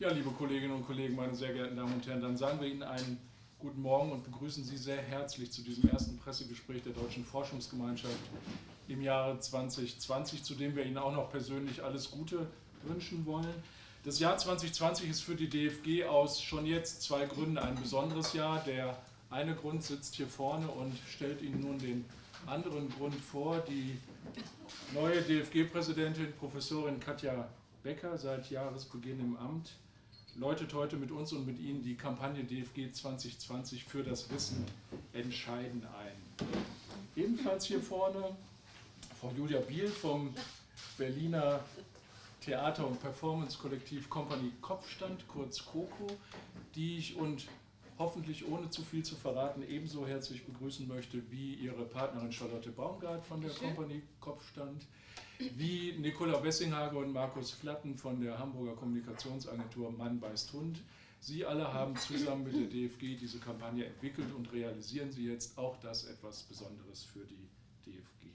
Ja, liebe Kolleginnen und Kollegen, meine sehr geehrten Damen und Herren, dann sagen wir Ihnen einen guten Morgen und begrüßen Sie sehr herzlich zu diesem ersten Pressegespräch der Deutschen Forschungsgemeinschaft im Jahre 2020, zu dem wir Ihnen auch noch persönlich alles Gute wünschen wollen. Das Jahr 2020 ist für die DFG aus schon jetzt zwei Gründen ein besonderes Jahr. Der eine Grund sitzt hier vorne und stellt Ihnen nun den anderen Grund vor. Die neue DFG-Präsidentin, Professorin Katja Becker, seit Jahresbeginn im Amt, läutet heute mit uns und mit Ihnen die Kampagne DFG 2020 für das Wissen entscheiden ein. Ebenfalls hier vorne Frau Julia Biel vom Berliner Theater- und Performance-Kollektiv Company Kopfstand, kurz COCO, die ich und hoffentlich ohne zu viel zu verraten ebenso herzlich begrüßen möchte wie ihre Partnerin Charlotte Baumgart von der Company Kopfstand, wie Nicola Wessinghage und Markus Flatten von der Hamburger Kommunikationsagentur Mann beißt Hund. Sie alle haben zusammen mit der DFG diese Kampagne entwickelt und realisieren sie jetzt auch das etwas Besonderes für die DFG.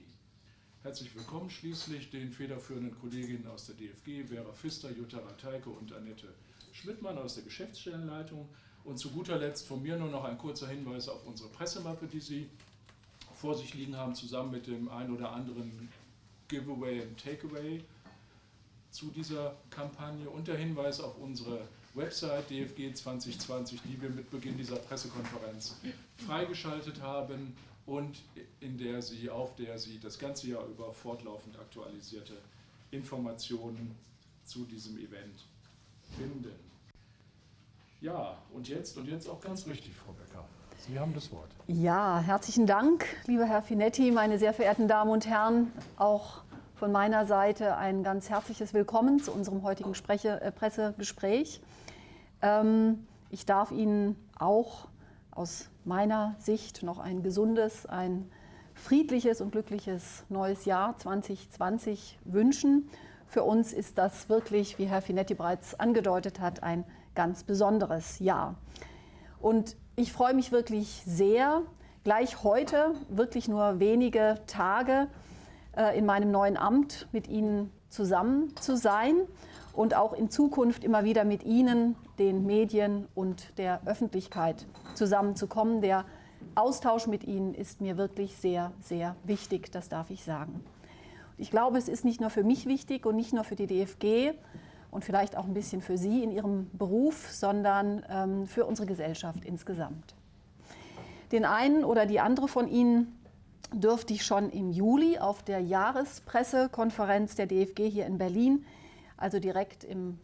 Herzlich willkommen schließlich den federführenden Kolleginnen aus der DFG, Vera Pfister, Jutta Rateike und Annette Schmidtmann aus der Geschäftsstellenleitung. Und zu guter Letzt von mir nur noch ein kurzer Hinweis auf unsere Pressemappe, die Sie vor sich liegen haben, zusammen mit dem ein oder anderen Giveaway und Takeaway zu dieser Kampagne und der Hinweis auf unsere Website DFG 2020, die wir mit Beginn dieser Pressekonferenz freigeschaltet haben und in der Sie, auf der Sie das ganze Jahr über fortlaufend aktualisierte Informationen zu diesem Event finden. Ja, und jetzt, und jetzt auch ganz richtig, Frau Becker. Sie haben das Wort. Ja, herzlichen Dank, lieber Herr Finetti, meine sehr verehrten Damen und Herren. Auch von meiner Seite ein ganz herzliches Willkommen zu unserem heutigen Spreche, äh, Pressegespräch. Ähm, ich darf Ihnen auch aus meiner Sicht noch ein gesundes, ein friedliches und glückliches neues Jahr 2020 wünschen. Für uns ist das wirklich, wie Herr Finetti bereits angedeutet hat, ein ganz besonderes Jahr. Und ich freue mich wirklich sehr, gleich heute, wirklich nur wenige Tage äh, in meinem neuen Amt mit Ihnen zusammen zu sein und auch in Zukunft immer wieder mit Ihnen, den Medien und der Öffentlichkeit zusammenzukommen. Der Austausch mit Ihnen ist mir wirklich sehr, sehr wichtig, das darf ich sagen. Ich glaube, es ist nicht nur für mich wichtig und nicht nur für die DFG und vielleicht auch ein bisschen für Sie in Ihrem Beruf, sondern ähm, für unsere Gesellschaft insgesamt. Den einen oder die andere von Ihnen dürfte ich schon im Juli auf der Jahrespressekonferenz der DFG hier in Berlin, also direkt im,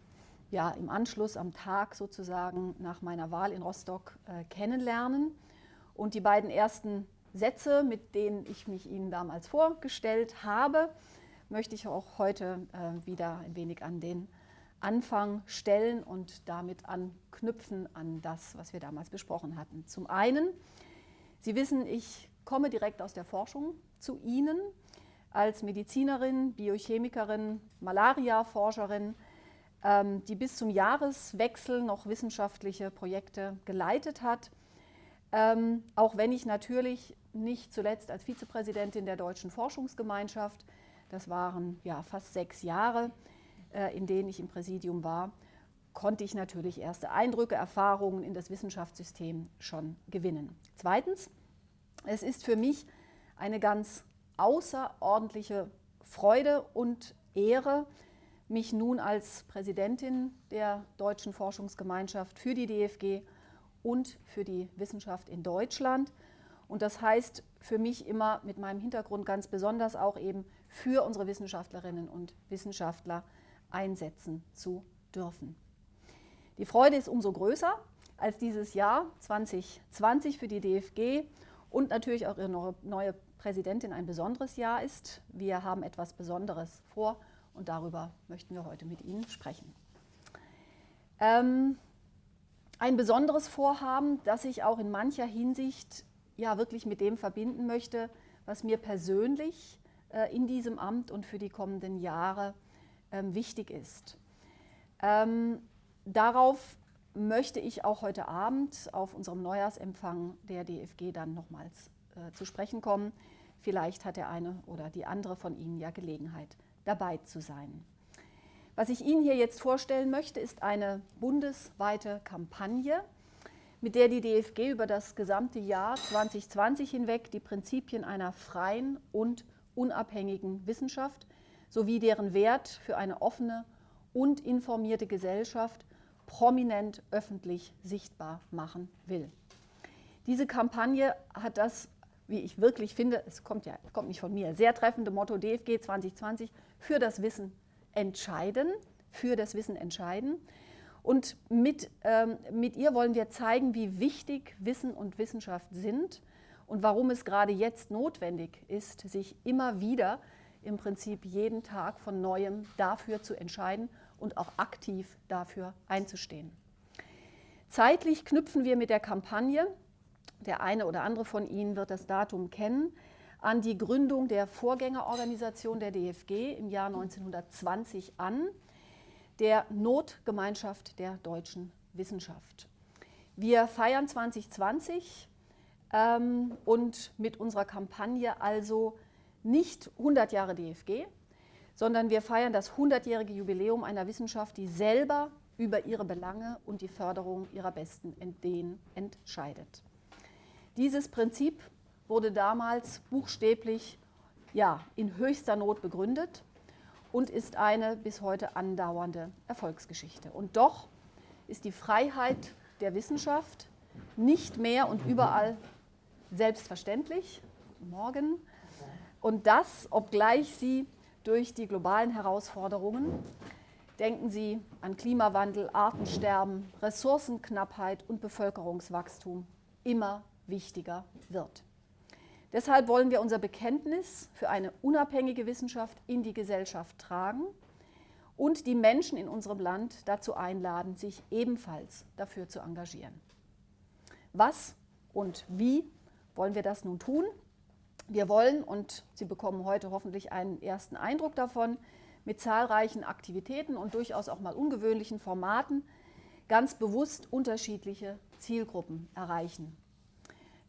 ja, im Anschluss am Tag sozusagen nach meiner Wahl in Rostock äh, kennenlernen. Und die beiden ersten Sätze, mit denen ich mich Ihnen damals vorgestellt habe, möchte ich auch heute äh, wieder ein wenig an den Anfang stellen und damit anknüpfen an das, was wir damals besprochen hatten. Zum einen, Sie wissen, ich komme direkt aus der Forschung zu Ihnen als Medizinerin, Biochemikerin, Malaria-Forscherin, ähm, die bis zum Jahreswechsel noch wissenschaftliche Projekte geleitet hat. Ähm, auch wenn ich natürlich nicht zuletzt als Vizepräsidentin der Deutschen Forschungsgemeinschaft, das waren ja fast sechs Jahre, in denen ich im Präsidium war, konnte ich natürlich erste Eindrücke, Erfahrungen in das Wissenschaftssystem schon gewinnen. Zweitens, es ist für mich eine ganz außerordentliche Freude und Ehre, mich nun als Präsidentin der Deutschen Forschungsgemeinschaft für die DFG und für die Wissenschaft in Deutschland. Und das heißt für mich immer mit meinem Hintergrund ganz besonders auch eben für unsere Wissenschaftlerinnen und Wissenschaftler einsetzen zu dürfen. Die Freude ist umso größer, als dieses Jahr 2020 für die DFG und natürlich auch Ihre neue Präsidentin ein besonderes Jahr ist. Wir haben etwas Besonderes vor und darüber möchten wir heute mit Ihnen sprechen. Ähm, ein besonderes Vorhaben, das ich auch in mancher Hinsicht ja wirklich mit dem verbinden möchte, was mir persönlich äh, in diesem Amt und für die kommenden Jahre ähm, wichtig ist. Ähm, darauf möchte ich auch heute Abend auf unserem Neujahrsempfang der DFG dann nochmals äh, zu sprechen kommen. Vielleicht hat der eine oder die andere von Ihnen ja Gelegenheit, dabei zu sein. Was ich Ihnen hier jetzt vorstellen möchte, ist eine bundesweite Kampagne, mit der die DFG über das gesamte Jahr 2020 hinweg die Prinzipien einer freien und unabhängigen Wissenschaft sowie deren Wert für eine offene und informierte Gesellschaft prominent öffentlich sichtbar machen will. Diese Kampagne hat das, wie ich wirklich finde, es kommt ja kommt nicht von mir, sehr treffende Motto DFG 2020 für das Wissen entscheiden, für das Wissen entscheiden. Und mit, ähm, mit ihr wollen wir zeigen, wie wichtig Wissen und Wissenschaft sind und warum es gerade jetzt notwendig ist, sich immer wieder im Prinzip jeden Tag von neuem dafür zu entscheiden und auch aktiv dafür einzustehen. Zeitlich knüpfen wir mit der Kampagne, der eine oder andere von Ihnen wird das Datum kennen, an die Gründung der Vorgängerorganisation der DFG im Jahr 1920 an, der Notgemeinschaft der deutschen Wissenschaft. Wir feiern 2020 ähm, und mit unserer Kampagne also nicht 100 Jahre DFG, sondern wir feiern das 100-jährige Jubiläum einer Wissenschaft, die selber über ihre Belange und die Förderung ihrer besten Ideen entscheidet. Dieses Prinzip wurde damals buchstäblich ja, in höchster Not begründet und ist eine bis heute andauernde Erfolgsgeschichte. Und doch ist die Freiheit der Wissenschaft nicht mehr und überall selbstverständlich. Morgen. Und das, obgleich sie durch die globalen Herausforderungen, denken Sie an Klimawandel, Artensterben, Ressourcenknappheit und Bevölkerungswachstum, immer wichtiger wird. Deshalb wollen wir unser Bekenntnis für eine unabhängige Wissenschaft in die Gesellschaft tragen und die Menschen in unserem Land dazu einladen, sich ebenfalls dafür zu engagieren. Was und wie wollen wir das nun tun? Wir wollen, und Sie bekommen heute hoffentlich einen ersten Eindruck davon, mit zahlreichen Aktivitäten und durchaus auch mal ungewöhnlichen Formaten ganz bewusst unterschiedliche Zielgruppen erreichen.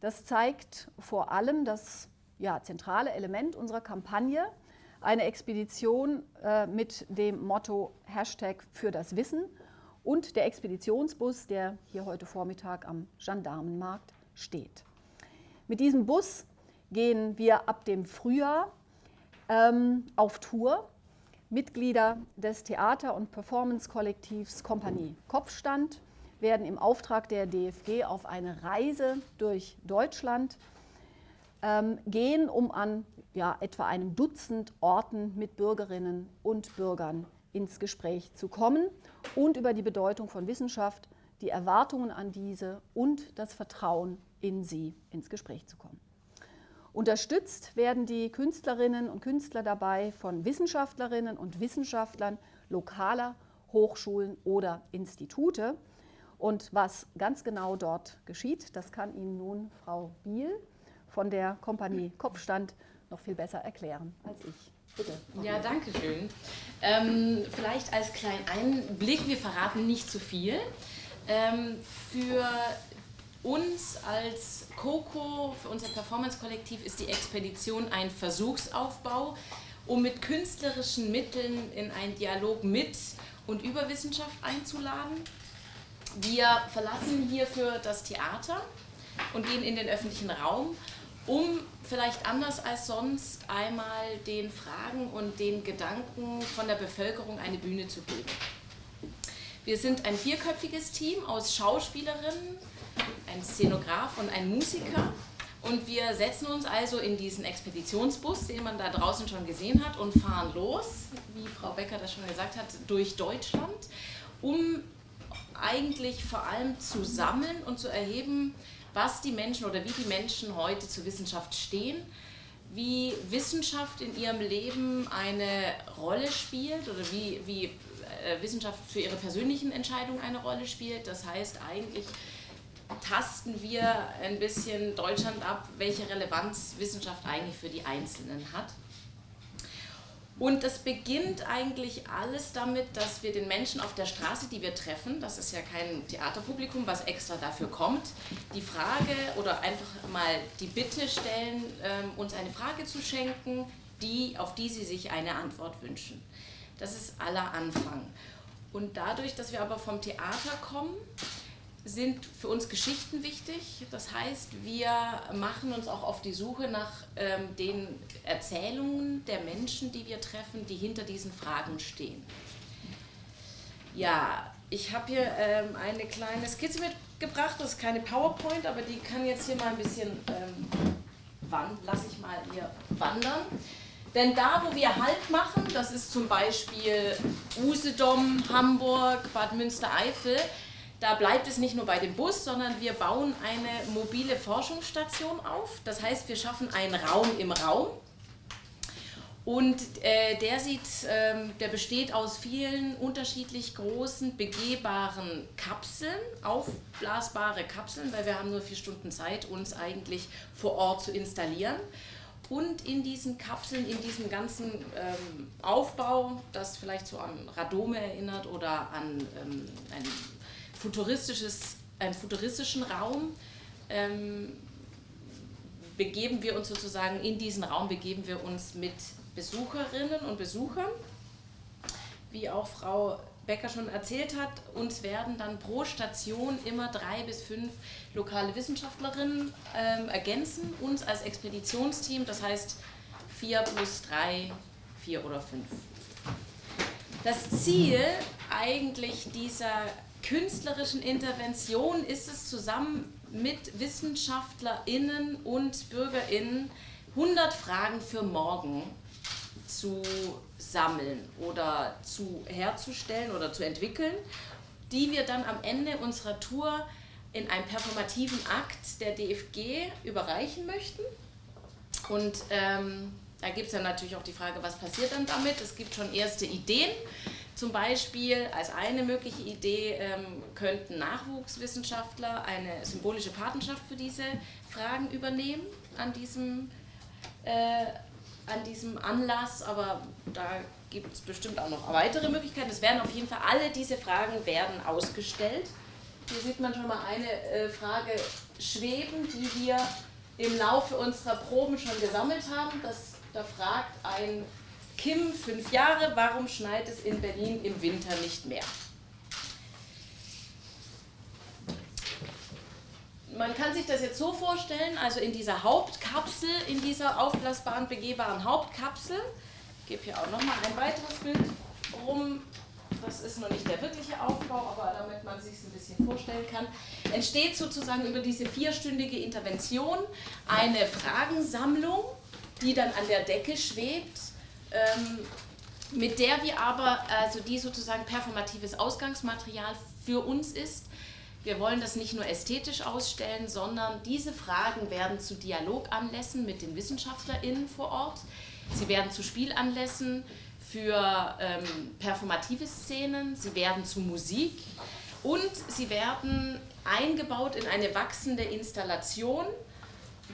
Das zeigt vor allem das ja, zentrale Element unserer Kampagne, eine Expedition äh, mit dem Motto Hashtag für das Wissen und der Expeditionsbus, der hier heute Vormittag am Gendarmenmarkt steht. Mit diesem Bus gehen wir ab dem Frühjahr ähm, auf Tour. Mitglieder des Theater- und Performance-Kollektivs Kompanie Kopfstand werden im Auftrag der DFG auf eine Reise durch Deutschland ähm, gehen, um an ja, etwa einem Dutzend Orten mit Bürgerinnen und Bürgern ins Gespräch zu kommen und über die Bedeutung von Wissenschaft, die Erwartungen an diese und das Vertrauen in sie ins Gespräch zu kommen. Unterstützt werden die Künstlerinnen und Künstler dabei von Wissenschaftlerinnen und Wissenschaftlern lokaler Hochschulen oder Institute. Und was ganz genau dort geschieht, das kann Ihnen nun Frau Biel von der Kompanie Kopfstand noch viel besser erklären als ich. Bitte. Ja, danke schön. Ähm, vielleicht als kleinen Einblick, wir verraten nicht zu viel. Ähm, für uns als COCO, für unser Performance-Kollektiv, ist die Expedition ein Versuchsaufbau, um mit künstlerischen Mitteln in einen Dialog mit und über Wissenschaft einzuladen. Wir verlassen hierfür das Theater und gehen in den öffentlichen Raum, um vielleicht anders als sonst einmal den Fragen und den Gedanken von der Bevölkerung eine Bühne zu geben. Wir sind ein vierköpfiges Team aus Schauspielerinnen, ein Szenograf und ein Musiker. Und wir setzen uns also in diesen Expeditionsbus, den man da draußen schon gesehen hat, und fahren los, wie Frau Becker das schon gesagt hat, durch Deutschland, um eigentlich vor allem zu sammeln und zu erheben, was die Menschen oder wie die Menschen heute zur Wissenschaft stehen, wie Wissenschaft in ihrem Leben eine Rolle spielt oder wie, wie äh, Wissenschaft für ihre persönlichen Entscheidungen eine Rolle spielt. Das heißt eigentlich tasten wir ein bisschen Deutschland ab, welche Relevanz Wissenschaft eigentlich für die Einzelnen hat. Und das beginnt eigentlich alles damit, dass wir den Menschen auf der Straße, die wir treffen, das ist ja kein Theaterpublikum, was extra dafür kommt, die Frage oder einfach mal die Bitte stellen, ähm, uns eine Frage zu schenken, die, auf die sie sich eine Antwort wünschen. Das ist aller Anfang. Und dadurch, dass wir aber vom Theater kommen, sind für uns Geschichten wichtig. Das heißt, wir machen uns auch auf die Suche nach ähm, den Erzählungen der Menschen, die wir treffen, die hinter diesen Fragen stehen. Ja, ich habe hier ähm, eine kleine Skizze mitgebracht. Das ist keine PowerPoint, aber die kann jetzt hier mal ein bisschen, ähm, lasse ich mal hier wandern. Denn da, wo wir Halt machen, das ist zum Beispiel Usedom, Hamburg, Bad Münstereifel, da bleibt es nicht nur bei dem Bus, sondern wir bauen eine mobile Forschungsstation auf. Das heißt, wir schaffen einen Raum im Raum. Und äh, der, sieht, ähm, der besteht aus vielen unterschiedlich großen, begehbaren Kapseln, aufblasbare Kapseln, weil wir haben nur vier Stunden Zeit, uns eigentlich vor Ort zu installieren. Und in diesen Kapseln, in diesem ganzen ähm, Aufbau, das vielleicht so an Radome erinnert oder an ähm, ein futuristisches, einen futuristischen Raum, ähm, begeben wir uns sozusagen in diesen Raum, begeben wir uns mit Besucherinnen und Besuchern. Wie auch Frau Becker schon erzählt hat, uns werden dann pro Station immer drei bis fünf lokale Wissenschaftlerinnen ähm, ergänzen, uns als Expeditionsteam, das heißt vier plus drei, vier oder fünf. Das Ziel eigentlich dieser künstlerischen Intervention ist es zusammen mit WissenschaftlerInnen und BürgerInnen 100 Fragen für morgen zu sammeln oder zu herzustellen oder zu entwickeln, die wir dann am Ende unserer Tour in einem performativen Akt der DFG überreichen möchten. Und ähm, da gibt es dann natürlich auch die Frage, was passiert dann damit? Es gibt schon erste Ideen. Zum Beispiel als eine mögliche Idee ähm, könnten Nachwuchswissenschaftler eine symbolische Patenschaft für diese Fragen übernehmen an diesem, äh, an diesem Anlass, aber da gibt es bestimmt auch noch weitere Möglichkeiten. Es werden auf jeden Fall alle diese Fragen werden ausgestellt. Hier sieht man schon mal eine äh, Frage schweben, die wir im Laufe unserer Proben schon gesammelt haben. Das, da fragt ein Kim, fünf Jahre, warum schneit es in Berlin im Winter nicht mehr? Man kann sich das jetzt so vorstellen, also in dieser Hauptkapsel, in dieser aufblasbaren, begehbaren Hauptkapsel, ich gebe hier auch nochmal ein weiteres Bild rum, das ist noch nicht der wirkliche Aufbau, aber damit man sich es ein bisschen vorstellen kann, entsteht sozusagen über diese vierstündige Intervention eine Fragensammlung, die dann an der Decke schwebt mit der wir aber, also die sozusagen performatives Ausgangsmaterial für uns ist. Wir wollen das nicht nur ästhetisch ausstellen, sondern diese Fragen werden zu Dialoganlässen mit den WissenschaftlerInnen vor Ort. Sie werden zu Spielanlässen für ähm, performative Szenen, sie werden zu Musik und sie werden eingebaut in eine wachsende Installation,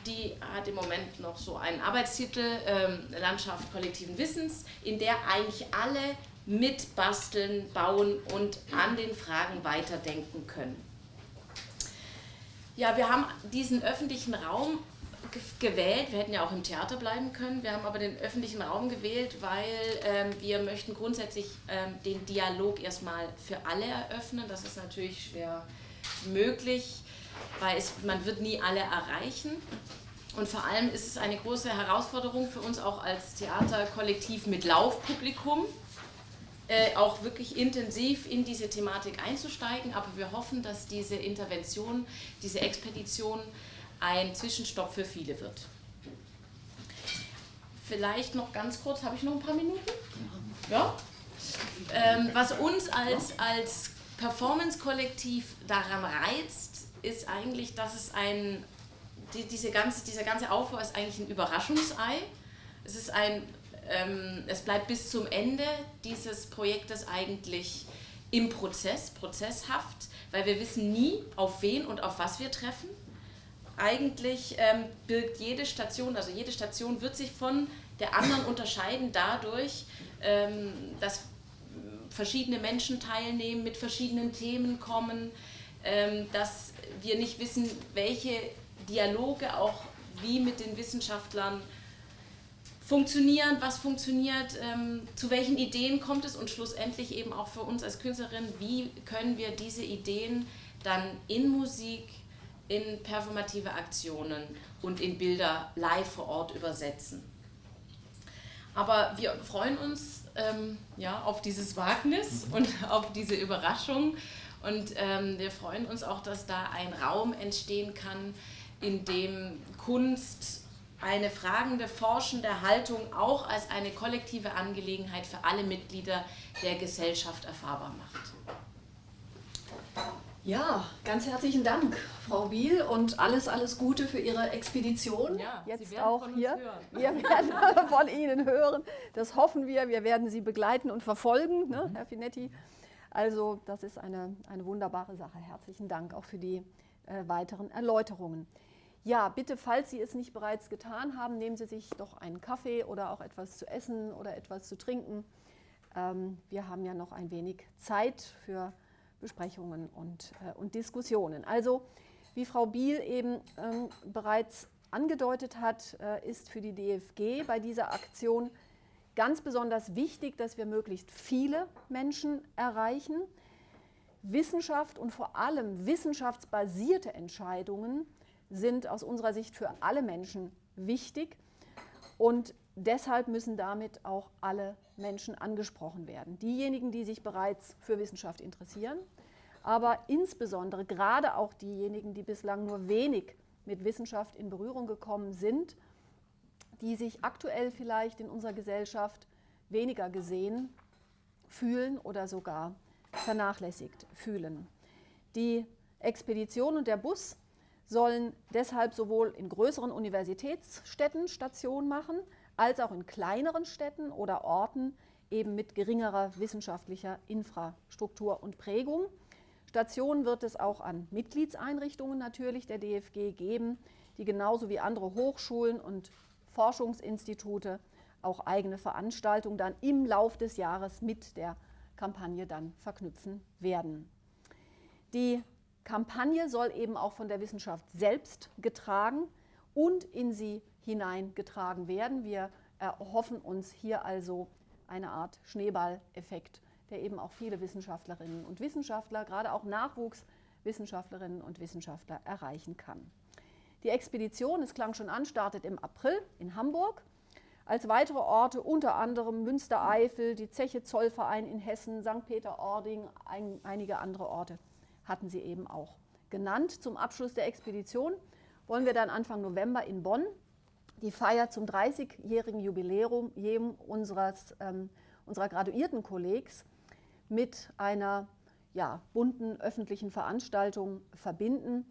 die hat im Moment noch so einen Arbeitstitel, ähm, Landschaft kollektiven Wissens, in der eigentlich alle mitbasteln, bauen und an den Fragen weiterdenken können. Ja, wir haben diesen öffentlichen Raum gewählt, wir hätten ja auch im Theater bleiben können, wir haben aber den öffentlichen Raum gewählt, weil ähm, wir möchten grundsätzlich ähm, den Dialog erstmal für alle eröffnen, das ist natürlich schwer möglich weil es, man wird nie alle erreichen. Und vor allem ist es eine große Herausforderung für uns auch als Theaterkollektiv mit Laufpublikum, äh, auch wirklich intensiv in diese Thematik einzusteigen. Aber wir hoffen, dass diese Intervention, diese Expedition ein Zwischenstopp für viele wird. Vielleicht noch ganz kurz, habe ich noch ein paar Minuten? Ja? Ähm, was uns als, als Performance-Kollektiv daran reizt, ist eigentlich, dass es ein, die, diese ganze, dieser ganze Aufbau ist eigentlich ein Überraschungsei. Es ist ein, ähm, es bleibt bis zum Ende dieses Projektes eigentlich im Prozess, prozesshaft, weil wir wissen nie, auf wen und auf was wir treffen. Eigentlich ähm, birgt jede Station, also jede Station wird sich von der anderen unterscheiden dadurch, ähm, dass verschiedene Menschen teilnehmen, mit verschiedenen Themen kommen, ähm, dass wir nicht wissen, welche Dialoge auch wie mit den Wissenschaftlern funktionieren, was funktioniert, ähm, zu welchen Ideen kommt es und schlussendlich eben auch für uns als Künstlerin, wie können wir diese Ideen dann in Musik, in performative Aktionen und in Bilder live vor Ort übersetzen. Aber wir freuen uns ähm, ja, auf dieses Wagnis und auf diese Überraschung und ähm, wir freuen uns auch, dass da ein Raum entstehen kann, in dem Kunst eine fragende, forschende Haltung auch als eine kollektive Angelegenheit für alle Mitglieder der Gesellschaft erfahrbar macht. Ja, ganz herzlichen Dank, Frau Biel, und alles, alles Gute für Ihre Expedition. Ja, Jetzt auch hier. Wir werden von Ihnen hören. Das hoffen wir. Wir werden Sie begleiten und verfolgen, ne. Herr Finetti. Also, das ist eine, eine wunderbare Sache. Herzlichen Dank auch für die äh, weiteren Erläuterungen. Ja, bitte, falls Sie es nicht bereits getan haben, nehmen Sie sich doch einen Kaffee oder auch etwas zu essen oder etwas zu trinken. Ähm, wir haben ja noch ein wenig Zeit für Besprechungen und, äh, und Diskussionen. Also, wie Frau Biel eben ähm, bereits angedeutet hat, äh, ist für die DFG bei dieser Aktion ganz besonders wichtig, dass wir möglichst viele Menschen erreichen. Wissenschaft und vor allem wissenschaftsbasierte Entscheidungen sind aus unserer Sicht für alle Menschen wichtig und deshalb müssen damit auch alle Menschen angesprochen werden. Diejenigen, die sich bereits für Wissenschaft interessieren, aber insbesondere gerade auch diejenigen, die bislang nur wenig mit Wissenschaft in Berührung gekommen sind, die sich aktuell vielleicht in unserer Gesellschaft weniger gesehen fühlen oder sogar vernachlässigt fühlen. Die Expedition und der Bus sollen deshalb sowohl in größeren Universitätsstädten Station machen, als auch in kleineren Städten oder Orten eben mit geringerer wissenschaftlicher Infrastruktur und Prägung. Stationen wird es auch an Mitgliedseinrichtungen natürlich der DFG geben, die genauso wie andere Hochschulen und Forschungsinstitute auch eigene Veranstaltungen dann im Lauf des Jahres mit der Kampagne dann verknüpfen werden. Die Kampagne soll eben auch von der Wissenschaft selbst getragen und in sie hineingetragen werden. Wir erhoffen uns hier also eine Art Schneeballeffekt, der eben auch viele Wissenschaftlerinnen und Wissenschaftler, gerade auch Nachwuchswissenschaftlerinnen und Wissenschaftler erreichen kann. Die Expedition, es klang schon an, startet im April in Hamburg. Als weitere Orte unter anderem Münstereifel, die Zeche Zollverein in Hessen, St. Peter-Ording, ein, einige andere Orte hatten sie eben auch genannt. Zum Abschluss der Expedition wollen wir dann Anfang November in Bonn die Feier zum 30-jährigen Jubiläum unseres, ähm, unserer Graduiertenkollegs mit einer ja, bunten öffentlichen Veranstaltung verbinden,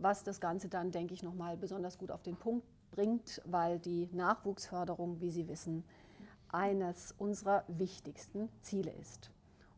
was das Ganze dann, denke ich, nochmal besonders gut auf den Punkt bringt, weil die Nachwuchsförderung, wie Sie wissen, eines unserer wichtigsten Ziele ist.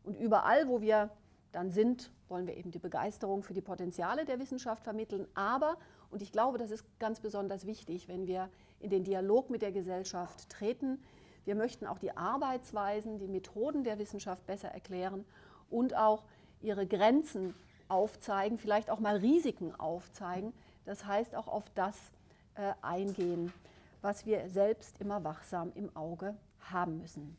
Und überall, wo wir dann sind, wollen wir eben die Begeisterung für die Potenziale der Wissenschaft vermitteln. Aber, und ich glaube, das ist ganz besonders wichtig, wenn wir in den Dialog mit der Gesellschaft treten, wir möchten auch die Arbeitsweisen, die Methoden der Wissenschaft besser erklären und auch ihre Grenzen aufzeigen, vielleicht auch mal Risiken aufzeigen. Das heißt auch auf das äh, eingehen, was wir selbst immer wachsam im Auge haben müssen.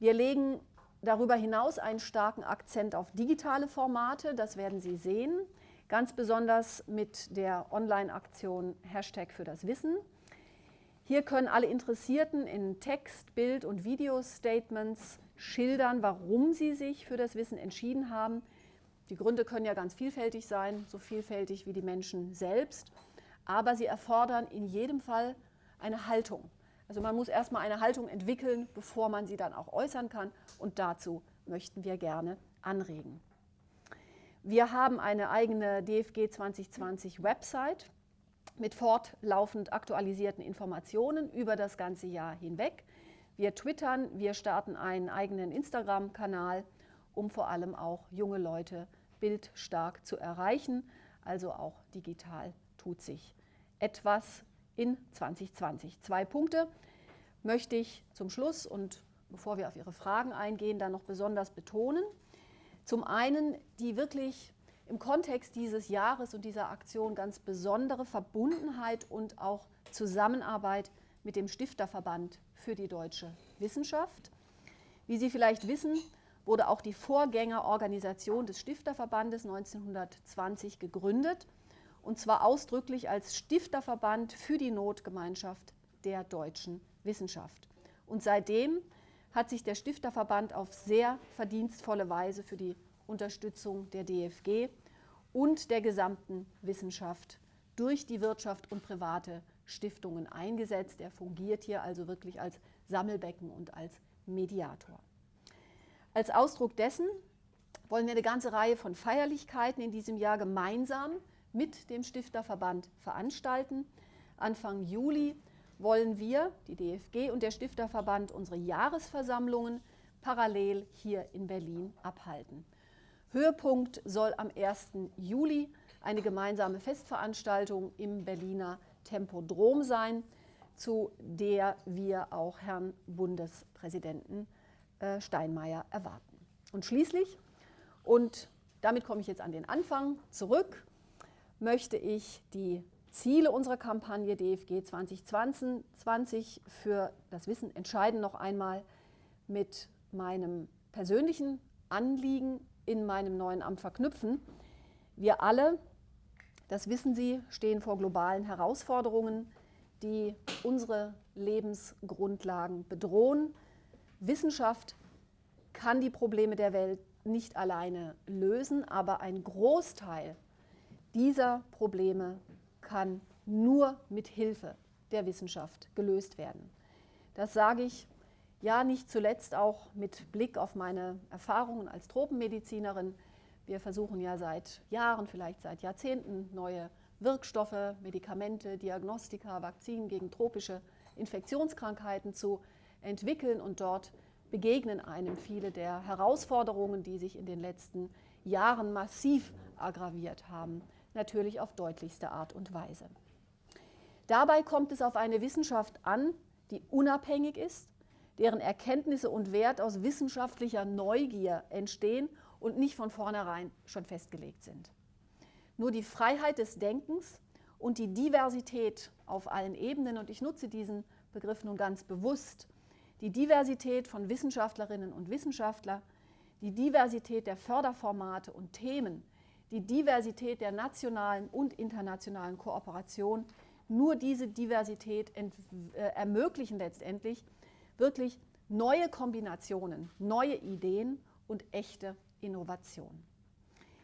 Wir legen darüber hinaus einen starken Akzent auf digitale Formate, das werden Sie sehen, ganz besonders mit der Online-Aktion Hashtag für das Wissen. Hier können alle Interessierten in Text, Bild und Video-Statements schildern, warum sie sich für das Wissen entschieden haben. Die Gründe können ja ganz vielfältig sein, so vielfältig wie die Menschen selbst, aber sie erfordern in jedem Fall eine Haltung. Also man muss erstmal eine Haltung entwickeln, bevor man sie dann auch äußern kann und dazu möchten wir gerne anregen. Wir haben eine eigene DFG 2020 Website mit fortlaufend aktualisierten Informationen über das ganze Jahr hinweg. Wir twittern, wir starten einen eigenen Instagram-Kanal, um vor allem auch junge Leute bildstark zu erreichen. Also auch digital tut sich etwas in 2020. Zwei Punkte möchte ich zum Schluss und bevor wir auf Ihre Fragen eingehen, dann noch besonders betonen. Zum einen die wirklich im Kontext dieses Jahres und dieser Aktion ganz besondere Verbundenheit und auch Zusammenarbeit mit dem Stifterverband für die deutsche Wissenschaft. Wie Sie vielleicht wissen, wurde auch die Vorgängerorganisation des Stifterverbandes 1920 gegründet, und zwar ausdrücklich als Stifterverband für die Notgemeinschaft der deutschen Wissenschaft. Und seitdem hat sich der Stifterverband auf sehr verdienstvolle Weise für die Unterstützung der DFG und der gesamten Wissenschaft durch die Wirtschaft und private Stiftungen eingesetzt. Er fungiert hier also wirklich als Sammelbecken und als Mediator. Als Ausdruck dessen wollen wir eine ganze Reihe von Feierlichkeiten in diesem Jahr gemeinsam mit dem Stifterverband veranstalten. Anfang Juli wollen wir, die DFG und der Stifterverband, unsere Jahresversammlungen parallel hier in Berlin abhalten. Höhepunkt soll am 1. Juli eine gemeinsame Festveranstaltung im Berliner Tempodrom sein, zu der wir auch Herrn Bundespräsidenten Steinmeier erwarten. Und schließlich, und damit komme ich jetzt an den Anfang zurück, möchte ich die Ziele unserer Kampagne DFG 2020 für das Wissen entscheiden noch einmal mit meinem persönlichen Anliegen in meinem neuen Amt verknüpfen. Wir alle, das wissen Sie, stehen vor globalen Herausforderungen, die unsere Lebensgrundlagen bedrohen. Wissenschaft kann die Probleme der Welt nicht alleine lösen, aber ein Großteil dieser Probleme kann nur mit Hilfe der Wissenschaft gelöst werden. Das sage ich ja nicht zuletzt auch mit Blick auf meine Erfahrungen als Tropenmedizinerin. Wir versuchen ja seit Jahren, vielleicht seit Jahrzehnten, neue Wirkstoffe, Medikamente, Diagnostika, Vakzinen gegen tropische Infektionskrankheiten zu entwickeln und dort begegnen einem viele der Herausforderungen, die sich in den letzten Jahren massiv aggraviert haben natürlich auf deutlichste Art und Weise. Dabei kommt es auf eine Wissenschaft an, die unabhängig ist, deren Erkenntnisse und Wert aus wissenschaftlicher Neugier entstehen und nicht von vornherein schon festgelegt sind. Nur die Freiheit des Denkens und die Diversität auf allen Ebenen, und ich nutze diesen Begriff nun ganz bewusst, die Diversität von Wissenschaftlerinnen und Wissenschaftlern, die Diversität der Förderformate und Themen, die Diversität der nationalen und internationalen Kooperation. Nur diese Diversität äh, ermöglichen letztendlich wirklich neue Kombinationen, neue Ideen und echte Innovation.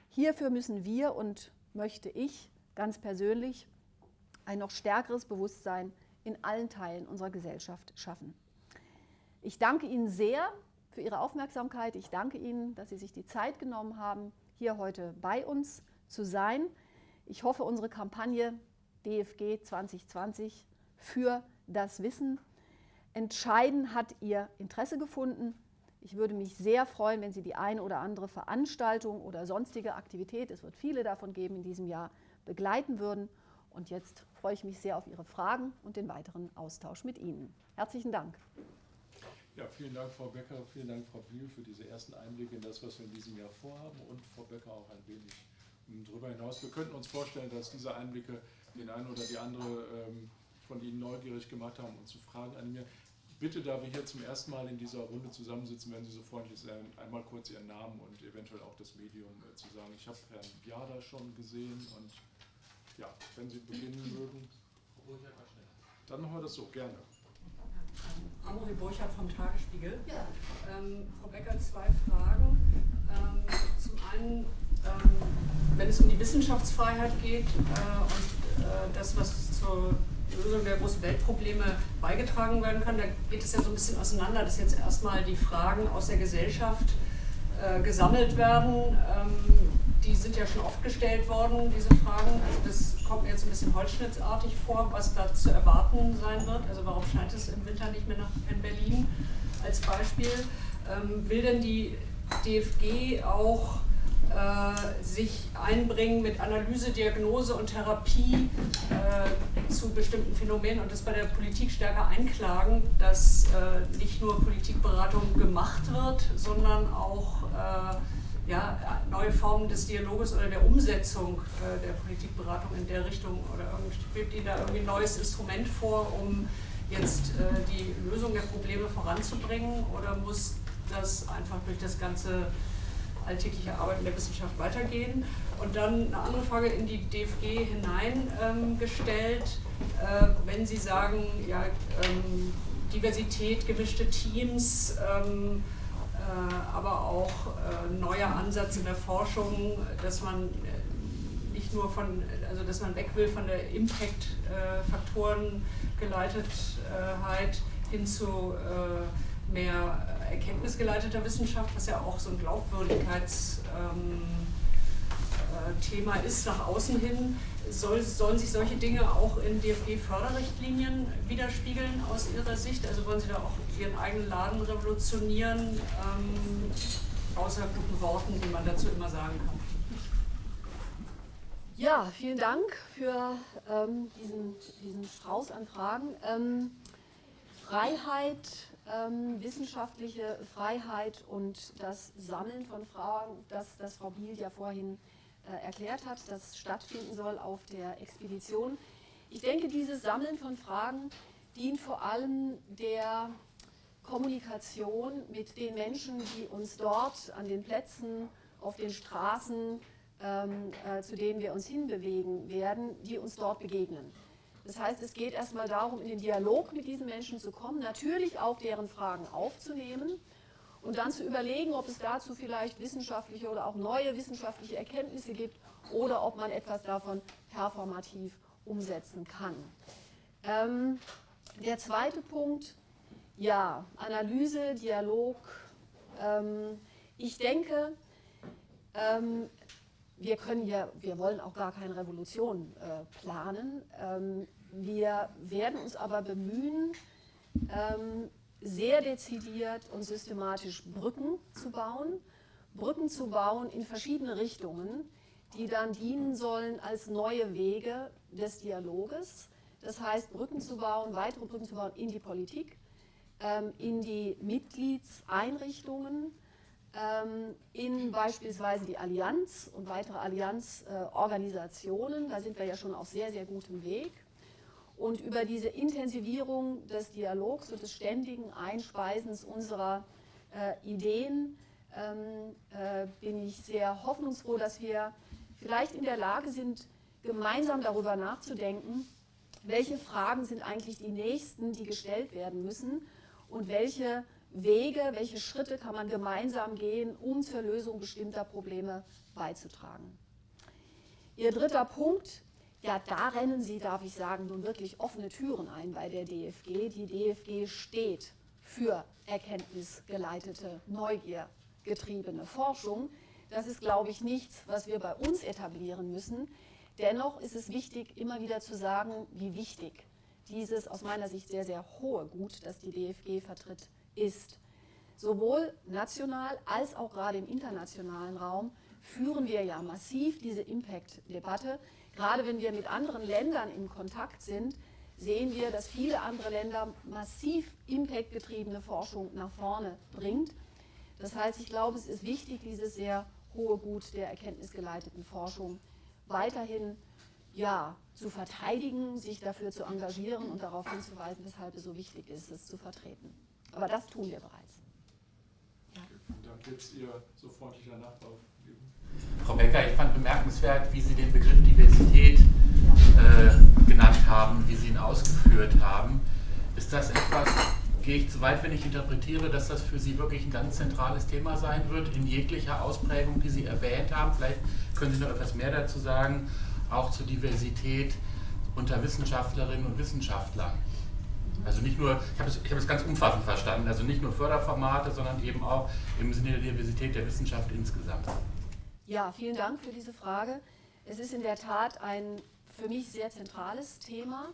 Hierfür müssen wir und möchte ich ganz persönlich ein noch stärkeres Bewusstsein in allen Teilen unserer Gesellschaft schaffen. Ich danke Ihnen sehr für Ihre Aufmerksamkeit. Ich danke Ihnen, dass Sie sich die Zeit genommen haben, hier heute bei uns zu sein. Ich hoffe, unsere Kampagne DFG 2020 für das Wissen entscheiden hat Ihr Interesse gefunden. Ich würde mich sehr freuen, wenn Sie die eine oder andere Veranstaltung oder sonstige Aktivität, es wird viele davon geben in diesem Jahr, begleiten würden. Und jetzt freue ich mich sehr auf Ihre Fragen und den weiteren Austausch mit Ihnen. Herzlichen Dank. Ja, vielen Dank, Frau Becker, vielen Dank, Frau Bühl, für diese ersten Einblicke in das, was wir in diesem Jahr vorhaben und Frau Becker auch ein wenig darüber hinaus. Wir könnten uns vorstellen, dass diese Einblicke den einen oder die andere ähm, von Ihnen neugierig gemacht haben und zu Fragen an mir. Bitte, da wir hier zum ersten Mal in dieser Runde zusammensitzen, wenn Sie so freundlich sein, einmal kurz Ihren Namen und eventuell auch das Medium äh, zu sagen. Ich habe Herrn Biada schon gesehen und ja, wenn Sie beginnen mögen. Dann machen wir das so, gerne. Amori Burchardt vom Tagesspiegel. Ja. Ähm, Frau Becker, zwei Fragen. Ähm, zum einen, ähm, wenn es um die Wissenschaftsfreiheit geht äh, und äh, das, was zur Lösung der großen Weltprobleme beigetragen werden kann, da geht es ja so ein bisschen auseinander, dass jetzt erstmal die Fragen aus der Gesellschaft äh, gesammelt werden. Die sind ja schon oft gestellt worden, diese Fragen. Also das kommt mir jetzt ein bisschen holzschnittsartig vor, was da zu erwarten sein wird. Also warum scheint es im Winter nicht mehr nach in Berlin als Beispiel? Ähm, will denn die DFG auch äh, sich einbringen mit Analyse, Diagnose und Therapie äh, zu bestimmten Phänomenen und das bei der Politik stärker einklagen, dass äh, nicht nur Politikberatung gemacht wird, sondern auch äh, ja, neue Formen des Dialoges oder der Umsetzung äh, der Politikberatung in der Richtung oder schwebt Ihnen da irgendwie ein neues Instrument vor, um jetzt äh, die Lösung der Probleme voranzubringen oder muss das einfach durch das ganze alltägliche Arbeiten der Wissenschaft weitergehen? Und dann eine andere Frage in die DFG hineingestellt, ähm, äh, wenn Sie sagen, ja, ähm, Diversität, gemischte Teams, ähm, äh, aber auch äh, neuer Ansatz in der Forschung, dass man äh, nicht nur von, also dass man weg will von der Impact-Faktoren Geleitetheit hin zu mehr erkenntnisgeleiteter Wissenschaft, was ja auch so ein Glaubwürdigkeitsthema ähm, ist nach außen hin. Soll, sollen sich solche Dinge auch in DFG-Förderrichtlinien widerspiegeln aus Ihrer Sicht? Also wollen Sie da auch Ihren eigenen Laden revolutionieren, ähm, außer guten Worten, die man dazu immer sagen kann? Ja, vielen Dank für ähm, diesen, diesen Strauß an Fragen. Ähm, Freiheit, ähm, wissenschaftliche Freiheit und das Sammeln von Fragen, das, das Frau Biel ja vorhin äh, erklärt hat, das stattfinden soll auf der Expedition. Ich denke, dieses Sammeln von Fragen dient vor allem der Kommunikation mit den Menschen, die uns dort an den Plätzen, auf den Straßen, ähm, äh, zu denen wir uns hinbewegen werden, die uns dort begegnen. Das heißt, es geht erstmal darum, in den Dialog mit diesen Menschen zu kommen, natürlich auch deren Fragen aufzunehmen und dann zu überlegen, ob es dazu vielleicht wissenschaftliche oder auch neue wissenschaftliche Erkenntnisse gibt oder ob man etwas davon performativ umsetzen kann. Ähm, der zweite Punkt, ja, Analyse, Dialog. Ähm, ich denke, ähm, wir können ja, wir wollen auch gar keine Revolution äh, planen. Ähm, wir werden uns aber bemühen, ähm, sehr dezidiert und systematisch Brücken zu bauen, Brücken zu bauen in verschiedene Richtungen, die dann dienen sollen als neue Wege des Dialoges. Das heißt, Brücken zu bauen, weitere Brücken zu bauen in die Politik, in die Mitgliedseinrichtungen, ähm, in beispielsweise die Allianz und weitere Allianzorganisationen. Da sind wir ja schon auf sehr, sehr gutem Weg. Und über diese Intensivierung des Dialogs und des ständigen Einspeisens unserer äh, Ideen ähm, äh, bin ich sehr hoffnungsfroh, dass wir vielleicht in der Lage sind, gemeinsam darüber nachzudenken, welche Fragen sind eigentlich die nächsten, die gestellt werden müssen und welche Wege, welche Schritte kann man gemeinsam gehen, um zur Lösung bestimmter Probleme beizutragen. Ihr dritter Punkt ja, da rennen Sie, darf ich sagen, nun wirklich offene Türen ein bei der DFG. Die DFG steht für erkenntnisgeleitete, neugiergetriebene Forschung. Das ist, glaube ich, nichts, was wir bei uns etablieren müssen. Dennoch ist es wichtig, immer wieder zu sagen, wie wichtig dieses aus meiner Sicht sehr, sehr hohe Gut, das die DFG vertritt, ist. Sowohl national als auch gerade im internationalen Raum führen wir ja massiv diese Impact-Debatte. Gerade wenn wir mit anderen Ländern in Kontakt sind, sehen wir, dass viele andere Länder massiv impactgetriebene Forschung nach vorne bringt. Das heißt, ich glaube, es ist wichtig, dieses sehr hohe Gut der erkenntnisgeleiteten Forschung weiterhin ja, zu verteidigen, sich dafür zu engagieren und darauf hinzuweisen, weshalb es so wichtig ist, es zu vertreten. Aber das tun wir bereits. Ja. Und dann jetzt Ihr so freundlicher Nachbar Frau Becker, ich fand bemerkenswert, wie Sie den Begriff Diversität äh, genannt haben, wie Sie ihn ausgeführt haben. Ist das etwas, gehe ich zu weit, wenn ich interpretiere, dass das für Sie wirklich ein ganz zentrales Thema sein wird, in jeglicher Ausprägung, die Sie erwähnt haben? Vielleicht können Sie noch etwas mehr dazu sagen, auch zur Diversität unter Wissenschaftlerinnen und Wissenschaftlern. Also nicht nur, ich habe es, hab es ganz umfassend verstanden, also nicht nur Förderformate, sondern eben auch im Sinne der Diversität der Wissenschaft insgesamt. Ja, vielen Dank für diese Frage. Es ist in der Tat ein für mich sehr zentrales Thema.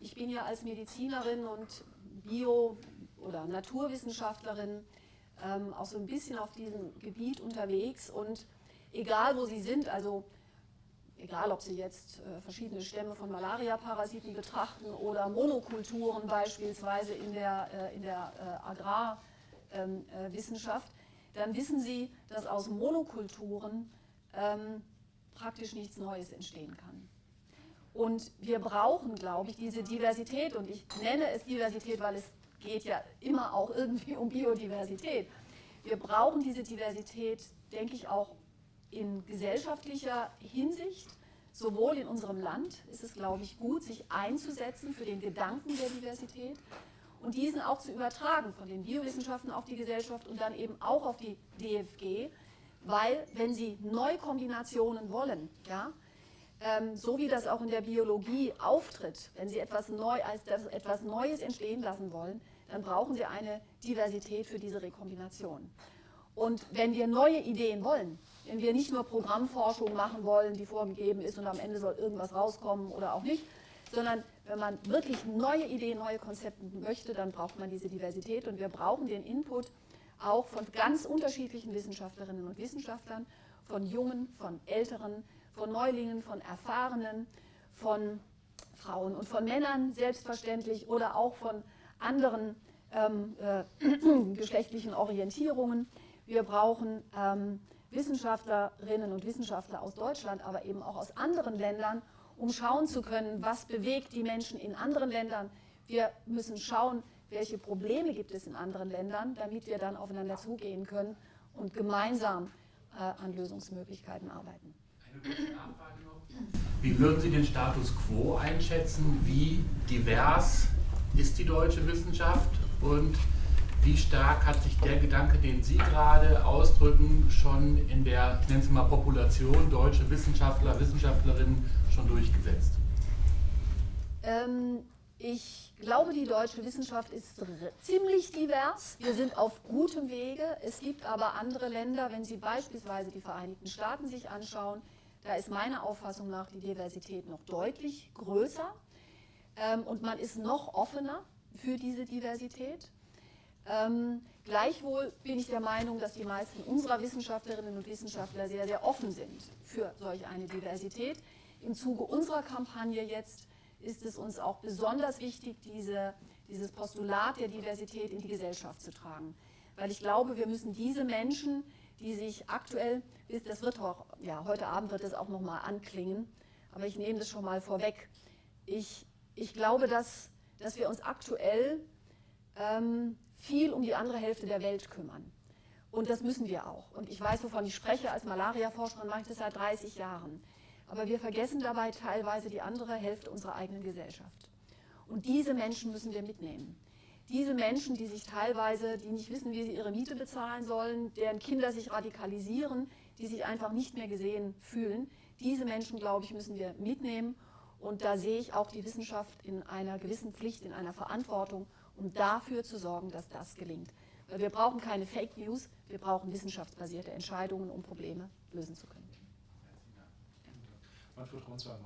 Ich bin ja als Medizinerin und Bio- oder Naturwissenschaftlerin ähm, auch so ein bisschen auf diesem Gebiet unterwegs und egal wo Sie sind, also egal ob Sie jetzt äh, verschiedene Stämme von Malaria-Parasiten betrachten oder Monokulturen beispielsweise in der, äh, in der äh, Agrarwissenschaft, dann wissen Sie, dass aus Monokulturen ähm, praktisch nichts Neues entstehen kann. Und wir brauchen, glaube ich, diese Diversität. Und ich nenne es Diversität, weil es geht ja immer auch irgendwie um Biodiversität. Wir brauchen diese Diversität, denke ich, auch in gesellschaftlicher Hinsicht. Sowohl in unserem Land ist es, glaube ich, gut, sich einzusetzen für den Gedanken der Diversität und diesen auch zu übertragen von den Biowissenschaften auf die Gesellschaft und dann eben auch auf die DFG, weil wenn Sie Neukombinationen wollen, ja, ähm, so wie das auch in der Biologie auftritt, wenn Sie etwas, neu, als etwas Neues entstehen lassen wollen, dann brauchen Sie eine Diversität für diese Rekombination. Und wenn wir neue Ideen wollen, wenn wir nicht nur Programmforschung machen wollen, die vorgegeben ist und am Ende soll irgendwas rauskommen oder auch nicht, sondern wenn man wirklich neue Ideen, neue Konzepte möchte, dann braucht man diese Diversität und wir brauchen den Input auch von ganz unterschiedlichen Wissenschaftlerinnen und Wissenschaftlern, von Jungen, von Älteren, von Neulingen, von Erfahrenen, von Frauen und von Männern selbstverständlich oder auch von anderen ähm, äh, geschlechtlichen Orientierungen. Wir brauchen ähm, Wissenschaftlerinnen und Wissenschaftler aus Deutschland, aber eben auch aus anderen Ländern, um schauen zu können, was bewegt die Menschen in anderen Ländern. Wir müssen schauen, welche Probleme gibt es in anderen Ländern, damit wir dann aufeinander zugehen können und gemeinsam äh, an Lösungsmöglichkeiten arbeiten. Wie würden Sie den Status quo einschätzen? Wie divers ist die deutsche Wissenschaft und wie stark hat sich der Gedanke, den Sie gerade ausdrücken, schon in der, ich nenne es mal Population deutsche Wissenschaftler, Wissenschaftlerinnen schon durchgesetzt? Ähm, ich glaube, die deutsche Wissenschaft ist ziemlich divers. Wir sind auf gutem Wege. Es gibt aber andere Länder, wenn Sie beispielsweise die Vereinigten Staaten sich anschauen, da ist meiner Auffassung nach die Diversität noch deutlich größer ähm, und man ist noch offener für diese Diversität. Ähm, gleichwohl bin ich der Meinung, dass die meisten unserer Wissenschaftlerinnen und Wissenschaftler sehr, sehr offen sind für solch eine Diversität. Im Zuge unserer Kampagne jetzt ist es uns auch besonders wichtig, diese, dieses Postulat der Diversität in die Gesellschaft zu tragen. Weil ich glaube, wir müssen diese Menschen, die sich aktuell, das wird auch, ja, heute Abend wird es auch nochmal anklingen, aber ich nehme das schon mal vorweg. Ich, ich glaube, dass, dass wir uns aktuell ähm, viel um die andere Hälfte der Welt kümmern. Und das müssen wir auch. Und ich weiß, wovon ich spreche. Als Malaria-Forscherin mache ich das seit 30 Jahren. Aber wir vergessen dabei teilweise die andere Hälfte unserer eigenen Gesellschaft. Und diese Menschen müssen wir mitnehmen. Diese Menschen, die sich teilweise, die nicht wissen, wie sie ihre Miete bezahlen sollen, deren Kinder sich radikalisieren, die sich einfach nicht mehr gesehen fühlen, diese Menschen, glaube ich, müssen wir mitnehmen. Und da sehe ich auch die Wissenschaft in einer gewissen Pflicht, in einer Verantwortung, um dafür zu sorgen, dass das gelingt. Weil wir brauchen keine Fake News, wir brauchen wissenschaftsbasierte Entscheidungen, um Probleme lösen zu können. Manfred Ronsheimer.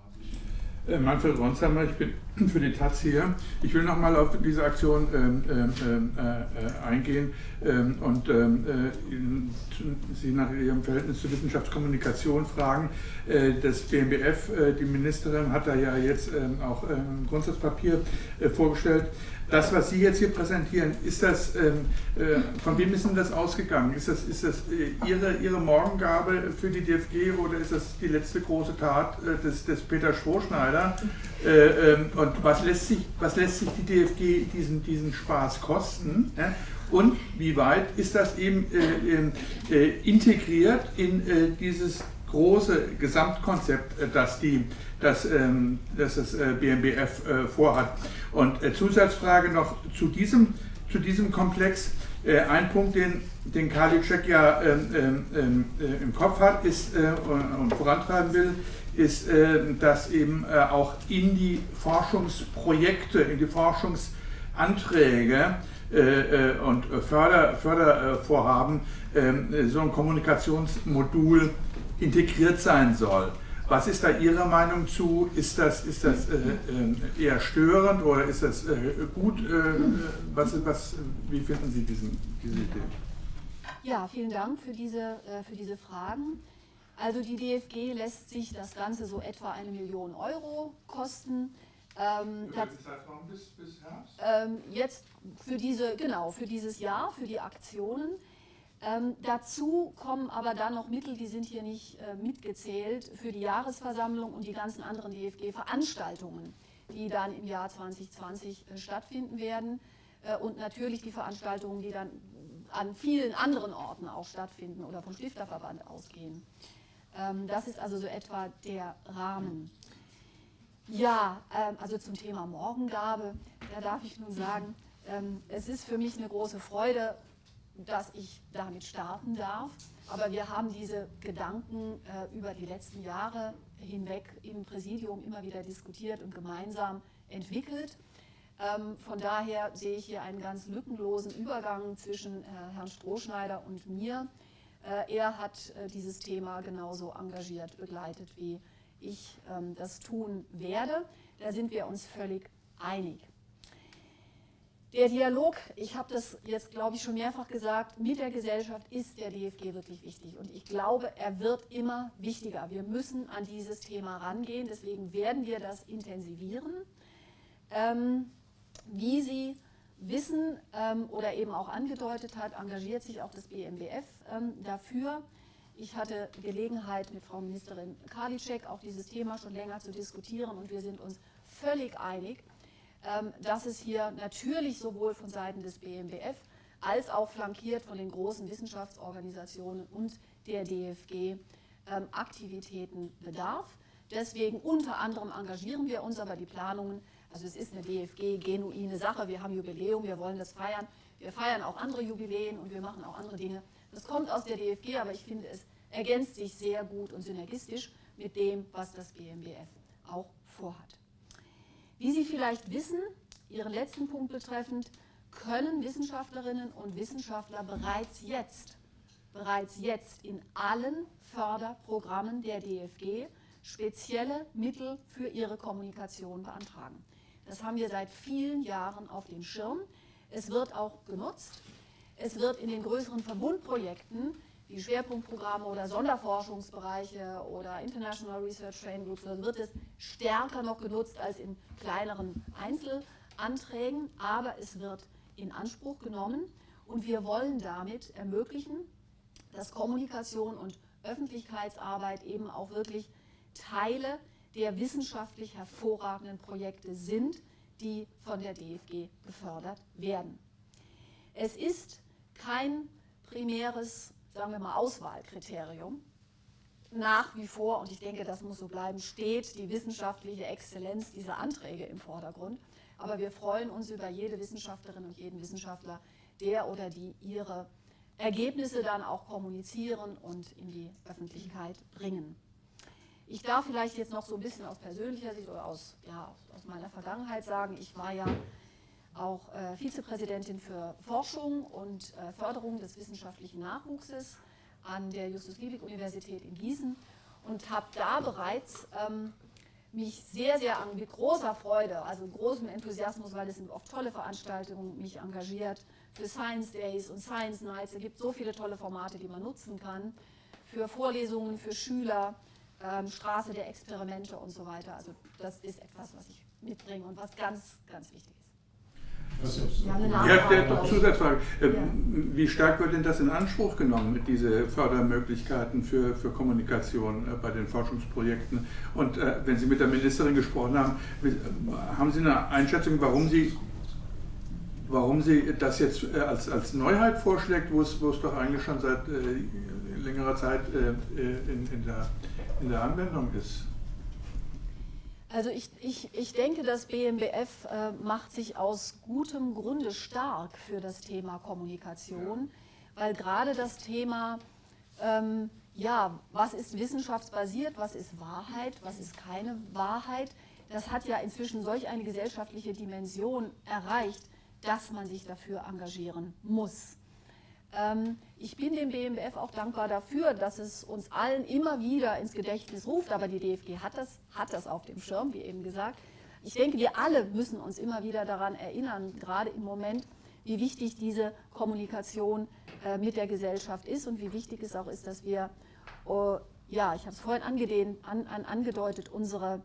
Äh, Manfred Ronsheimer, ich bin für die Taz hier. Ich will nochmal auf diese Aktion ähm, ähm, äh, äh, eingehen ähm, und ähm, äh, Sie nach Ihrem Verhältnis zur Wissenschaftskommunikation fragen. Äh, das BMBF, äh, die Ministerin, hat da ja jetzt ähm, auch ein Grundsatzpapier vorgestellt. Das, was Sie jetzt hier präsentieren, ist das, ähm, äh, von wem ist denn das ausgegangen? Ist das, ist das äh, Ihre, Ihre Morgengabe für die DFG oder ist das die letzte große Tat äh, des, des Peter Strohschneider? Äh, ähm, und was lässt, sich, was lässt sich die DFG diesen, diesen Spaß kosten? Ja? Und wie weit ist das eben äh, ähm, äh, integriert in dieses große Gesamtkonzept, das die das, ähm, das das äh, BMBF äh, vorhat. Und äh, Zusatzfrage noch zu diesem, zu diesem Komplex. Äh, ein Punkt, den, den Karliczek ja ähm, ähm, ähm äh, im Kopf hat ist, äh, und vorantreiben will, ist, dass eben auch in die Forschungsprojekte, in die Forschungsanträge und Förder, Fördervorhaben ähm, so ein Kommunikationsmodul integriert sein soll. Was ist da Ihre Meinung zu? Ist das, ist das äh, äh, eher störend oder ist das äh, gut? Äh, was, was, wie finden Sie diesen, diese Idee? Ja, vielen Dank für diese, äh, für diese Fragen. Also die DFG lässt sich das Ganze so etwa eine Million Euro kosten. Ähm, Zeitraum bis, bis Herbst? Ähm, jetzt für diese, genau, für dieses Jahr, für die Aktionen. Ähm, dazu kommen aber dann noch Mittel, die sind hier nicht äh, mitgezählt, für die Jahresversammlung und die ganzen anderen DFG-Veranstaltungen, die dann im Jahr 2020 äh, stattfinden werden. Äh, und natürlich die Veranstaltungen, die dann an vielen anderen Orten auch stattfinden oder vom Stifterverband ausgehen. Ähm, das ist also so etwa der Rahmen. Ja, ähm, also zum Thema Morgengabe, da darf ich nun sagen, ähm, es ist für mich eine große Freude, dass ich damit starten darf. Aber wir haben diese Gedanken äh, über die letzten Jahre hinweg im Präsidium immer wieder diskutiert und gemeinsam entwickelt. Ähm, von daher sehe ich hier einen ganz lückenlosen Übergang zwischen äh, Herrn Strohschneider und mir. Äh, er hat äh, dieses Thema genauso engagiert begleitet, wie ich ähm, das tun werde. Da sind wir uns völlig einig. Der Dialog, ich habe das jetzt, glaube ich, schon mehrfach gesagt, mit der Gesellschaft ist der DFG wirklich wichtig. Und ich glaube, er wird immer wichtiger. Wir müssen an dieses Thema rangehen. Deswegen werden wir das intensivieren. Ähm, wie Sie wissen ähm, oder eben auch angedeutet hat, engagiert sich auch das BMBF ähm, dafür. Ich hatte Gelegenheit, mit Frau Ministerin Karliczek auch dieses Thema schon länger zu diskutieren und wir sind uns völlig einig, dass es hier natürlich sowohl von Seiten des BMBF als auch flankiert von den großen Wissenschaftsorganisationen und der DFG ähm, Aktivitäten bedarf. Deswegen unter anderem engagieren wir uns, aber die Planungen, also es ist eine DFG-genuine Sache, wir haben Jubiläum, wir wollen das feiern. Wir feiern auch andere Jubiläen und wir machen auch andere Dinge. Das kommt aus der DFG, aber ich finde, es ergänzt sich sehr gut und synergistisch mit dem, was das BMBF auch vorhat. Wie Sie vielleicht wissen, Ihren letzten Punkt betreffend, können Wissenschaftlerinnen und Wissenschaftler bereits jetzt, bereits jetzt in allen Förderprogrammen der DFG spezielle Mittel für ihre Kommunikation beantragen. Das haben wir seit vielen Jahren auf dem Schirm. Es wird auch genutzt. Es wird in den größeren Verbundprojekten wie Schwerpunktprogramme oder Sonderforschungsbereiche oder International Research Training Groups, dann wird es stärker noch genutzt als in kleineren Einzelanträgen, aber es wird in Anspruch genommen und wir wollen damit ermöglichen, dass Kommunikation und Öffentlichkeitsarbeit eben auch wirklich Teile der wissenschaftlich hervorragenden Projekte sind, die von der DFG gefördert werden. Es ist kein primäres sagen wir mal, Auswahlkriterium. Nach wie vor, und ich denke, das muss so bleiben, steht die wissenschaftliche Exzellenz dieser Anträge im Vordergrund. Aber wir freuen uns über jede Wissenschaftlerin und jeden Wissenschaftler, der oder die ihre Ergebnisse dann auch kommunizieren und in die Öffentlichkeit bringen. Ich darf vielleicht jetzt noch so ein bisschen aus persönlicher Sicht oder aus, ja, aus meiner Vergangenheit sagen, ich war ja auch äh, Vizepräsidentin für Forschung und äh, Förderung des wissenschaftlichen Nachwuchses an der Justus-Liebig-Universität in Gießen und habe da bereits ähm, mich sehr, sehr mit großer Freude, also großem Enthusiasmus, weil es sind oft tolle Veranstaltungen, mich engagiert für Science Days und Science Nights. Es gibt so viele tolle Formate, die man nutzen kann, für Vorlesungen für Schüler, ähm, Straße der Experimente und so weiter. Also das ist etwas, was ich mitbringe und was ganz, ganz wichtig ist. Ja, der doch Zusatzfrage. Ja. Wie stark wird denn das in Anspruch genommen, diese Fördermöglichkeiten für, für Kommunikation äh, bei den Forschungsprojekten? Und äh, wenn Sie mit der Ministerin gesprochen haben, haben Sie eine Einschätzung, warum Sie, warum sie das jetzt äh, als, als Neuheit vorschlägt, wo es, wo es doch eigentlich schon seit äh, längerer Zeit äh, in, in, der, in der Anwendung ist? Also ich, ich, ich denke, das BMBF äh, macht sich aus gutem Grunde stark für das Thema Kommunikation, weil gerade das Thema, ähm, ja, was ist wissenschaftsbasiert, was ist Wahrheit, was ist keine Wahrheit, das hat ja inzwischen solch eine gesellschaftliche Dimension erreicht, dass man sich dafür engagieren muss. Ähm, ich bin dem BMBF auch dankbar dafür, dass es uns allen immer wieder ins Gedächtnis ruft, aber die DFG hat das, hat das auf dem Schirm, wie eben gesagt. Ich denke, wir alle müssen uns immer wieder daran erinnern, gerade im Moment, wie wichtig diese Kommunikation äh, mit der Gesellschaft ist und wie wichtig es auch ist, dass wir, oh, ja, ich habe es vorhin angedehnt, an, an, angedeutet, unsere,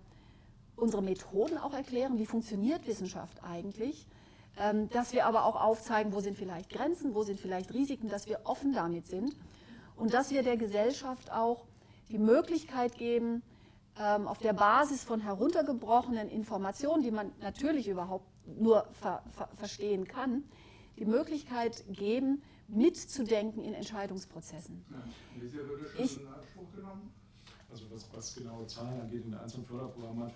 unsere Methoden auch erklären, wie funktioniert Wissenschaft eigentlich dass wir aber auch aufzeigen, wo sind vielleicht Grenzen, wo sind vielleicht Risiken, dass wir offen damit sind und dass wir der Gesellschaft auch die Möglichkeit geben, ähm, auf der Basis von heruntergebrochenen Informationen, die man natürlich überhaupt nur ver ver verstehen kann, die Möglichkeit geben, mitzudenken in Entscheidungsprozessen. Ja. Wie Also was, was genaue Zahlen angeht in den einzelnen Förderprogrammen,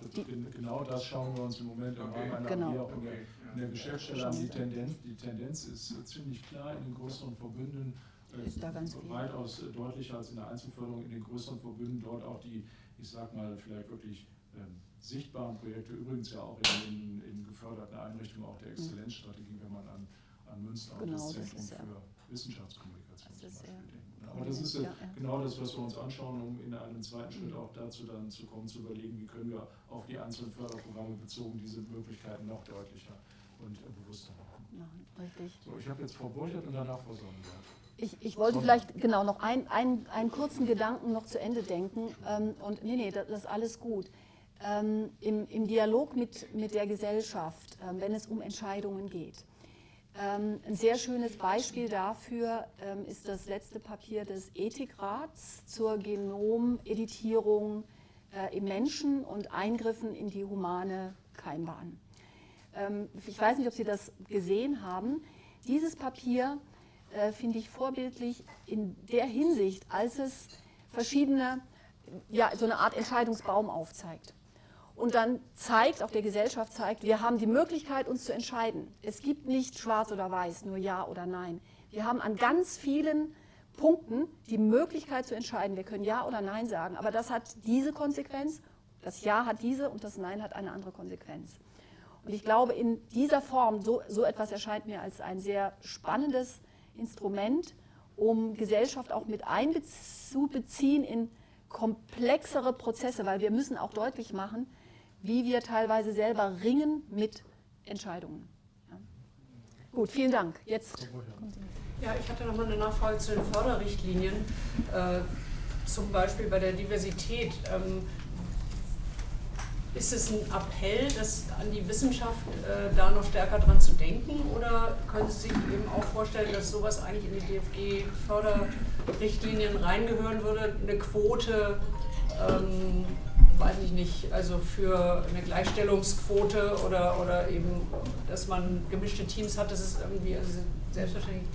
genau das schauen wir uns im Moment im Rahmen einer genau. auch in der, in der Geschäftsstelle an. Die Tendenz, die Tendenz ist ziemlich klar in den größeren Verbünden, äh, ist da ganz weitaus deutlicher als in der Einzelförderung. In den größeren Verbünden, dort auch die, ich sag mal, vielleicht wirklich ähm, sichtbaren Projekte, übrigens ja auch in, in, in geförderten Einrichtungen auch der Exzellenzstrategie, wenn man an, an Münster genau, und das Zentrum das für Wissenschaftskommunikation zum Beispiel denkt. Aber das ist ja, ja, genau das, was wir uns anschauen, um in einem zweiten Schritt auch dazu dann zu kommen, zu überlegen, wie können wir auf die einzelnen Förderprogramme bezogen diese Möglichkeiten noch deutlicher und bewusster machen. richtig. So, ich habe jetzt Frau Burchert und danach Frau Sonnenberg. Ich, ich, wollte vielleicht genau noch ein, ein, einen kurzen Gedanken noch zu Ende denken. Ähm, und nee, nee, das, das ist alles gut. Ähm, im, im, Dialog mit, mit der Gesellschaft, ähm, wenn es um Entscheidungen geht. Ähm, ein sehr schönes Beispiel dafür ähm, ist das letzte Papier des Ethikrats zur Genomeditierung äh, im Menschen und Eingriffen in die humane Keimbahn. Ähm, ich weiß nicht, ob Sie das gesehen haben. Dieses Papier äh, finde ich vorbildlich in der Hinsicht, als es verschiedene, ja, so eine Art Entscheidungsbaum aufzeigt und dann zeigt, auch der Gesellschaft zeigt, wir haben die Möglichkeit, uns zu entscheiden. Es gibt nicht schwarz oder weiß, nur ja oder nein. Wir haben an ganz vielen Punkten die Möglichkeit zu entscheiden. Wir können ja oder nein sagen, aber das hat diese Konsequenz, das Ja hat diese und das Nein hat eine andere Konsequenz. Und ich glaube, in dieser Form, so, so etwas erscheint mir als ein sehr spannendes Instrument, um Gesellschaft auch mit einzubeziehen in komplexere Prozesse, weil wir müssen auch deutlich machen, wie wir teilweise selber ringen mit Entscheidungen. Ja. Gut, vielen Dank. Jetzt. Ja, ich hatte noch mal eine Nachfrage zu den Förderrichtlinien, äh, zum Beispiel bei der Diversität. Ähm, ist es ein Appell, das an die Wissenschaft äh, da noch stärker dran zu denken oder können Sie sich eben auch vorstellen, dass sowas eigentlich in die DFG-Förderrichtlinien reingehören würde, eine Quote ähm, weiß ich nicht, also für eine Gleichstellungsquote oder, oder eben, dass man gemischte Teams hat, das ist irgendwie also selbstverständlich.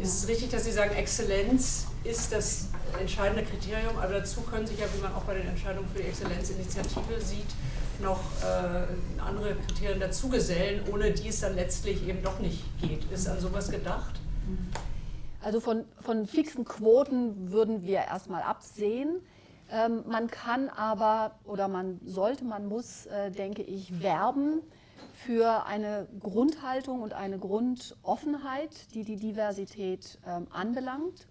Ist es richtig, dass Sie sagen, Exzellenz ist das entscheidende Kriterium, aber dazu können sich ja, wie man auch bei den Entscheidungen für die Exzellenzinitiative sieht, noch äh, andere Kriterien dazugesellen, ohne die es dann letztlich eben doch nicht geht. Ist an sowas gedacht? Also von, von fixen Quoten würden wir erstmal absehen. Ähm, man kann aber oder man sollte, man muss, äh, denke ich, werben für eine Grundhaltung und eine Grundoffenheit, die die Diversität ähm, anbelangt.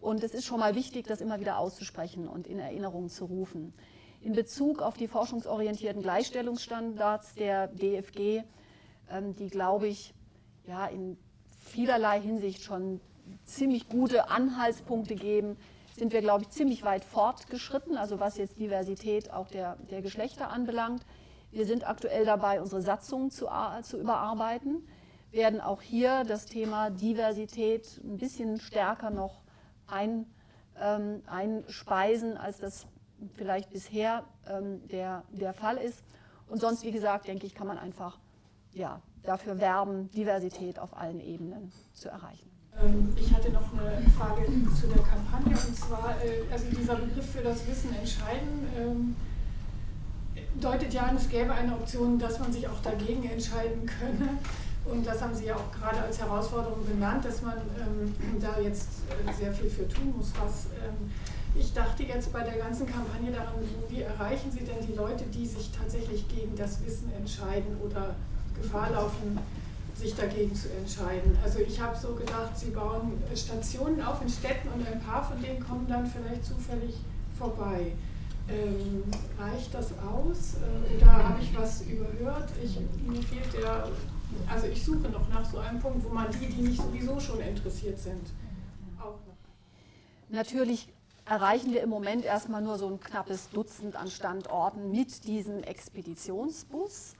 Und es ist schon mal wichtig, das immer wieder auszusprechen und in Erinnerung zu rufen. In Bezug auf die forschungsorientierten Gleichstellungsstandards der DFG, ähm, die, glaube ich, ja, in vielerlei Hinsicht schon ziemlich gute Anhaltspunkte geben, sind wir, glaube ich, ziemlich weit fortgeschritten, also was jetzt Diversität auch der, der Geschlechter anbelangt. Wir sind aktuell dabei, unsere Satzung zu, zu überarbeiten, werden auch hier das Thema Diversität ein bisschen stärker noch ein, ähm, einspeisen, als das vielleicht bisher ähm, der, der Fall ist. Und sonst, wie gesagt, denke ich, kann man einfach ja, dafür werben, Diversität auf allen Ebenen zu erreichen. Ähm, ich hatte noch eine Frage zu der Kampagne und zwar, äh, also dieser Begriff für das Wissen entscheiden ähm, deutet ja an, es gäbe eine Option, dass man sich auch dagegen entscheiden könne. Und das haben Sie ja auch gerade als Herausforderung benannt, dass man ähm, da jetzt äh, sehr viel für tun muss. Was, ich dachte jetzt bei der ganzen Kampagne daran, wie erreichen Sie denn die Leute, die sich tatsächlich gegen das Wissen entscheiden oder Gefahr laufen, sich dagegen zu entscheiden. Also ich habe so gedacht, sie bauen Stationen auf in Städten und ein paar von denen kommen dann vielleicht zufällig vorbei. Ähm, reicht das aus äh, oder habe ich was überhört? Ich, mir fehlt der, also ich suche noch nach so einem Punkt, wo man die, die nicht sowieso schon interessiert sind, auch noch. Natürlich erreichen wir im Moment erstmal nur so ein knappes Dutzend an Standorten mit diesem Expeditionsbus.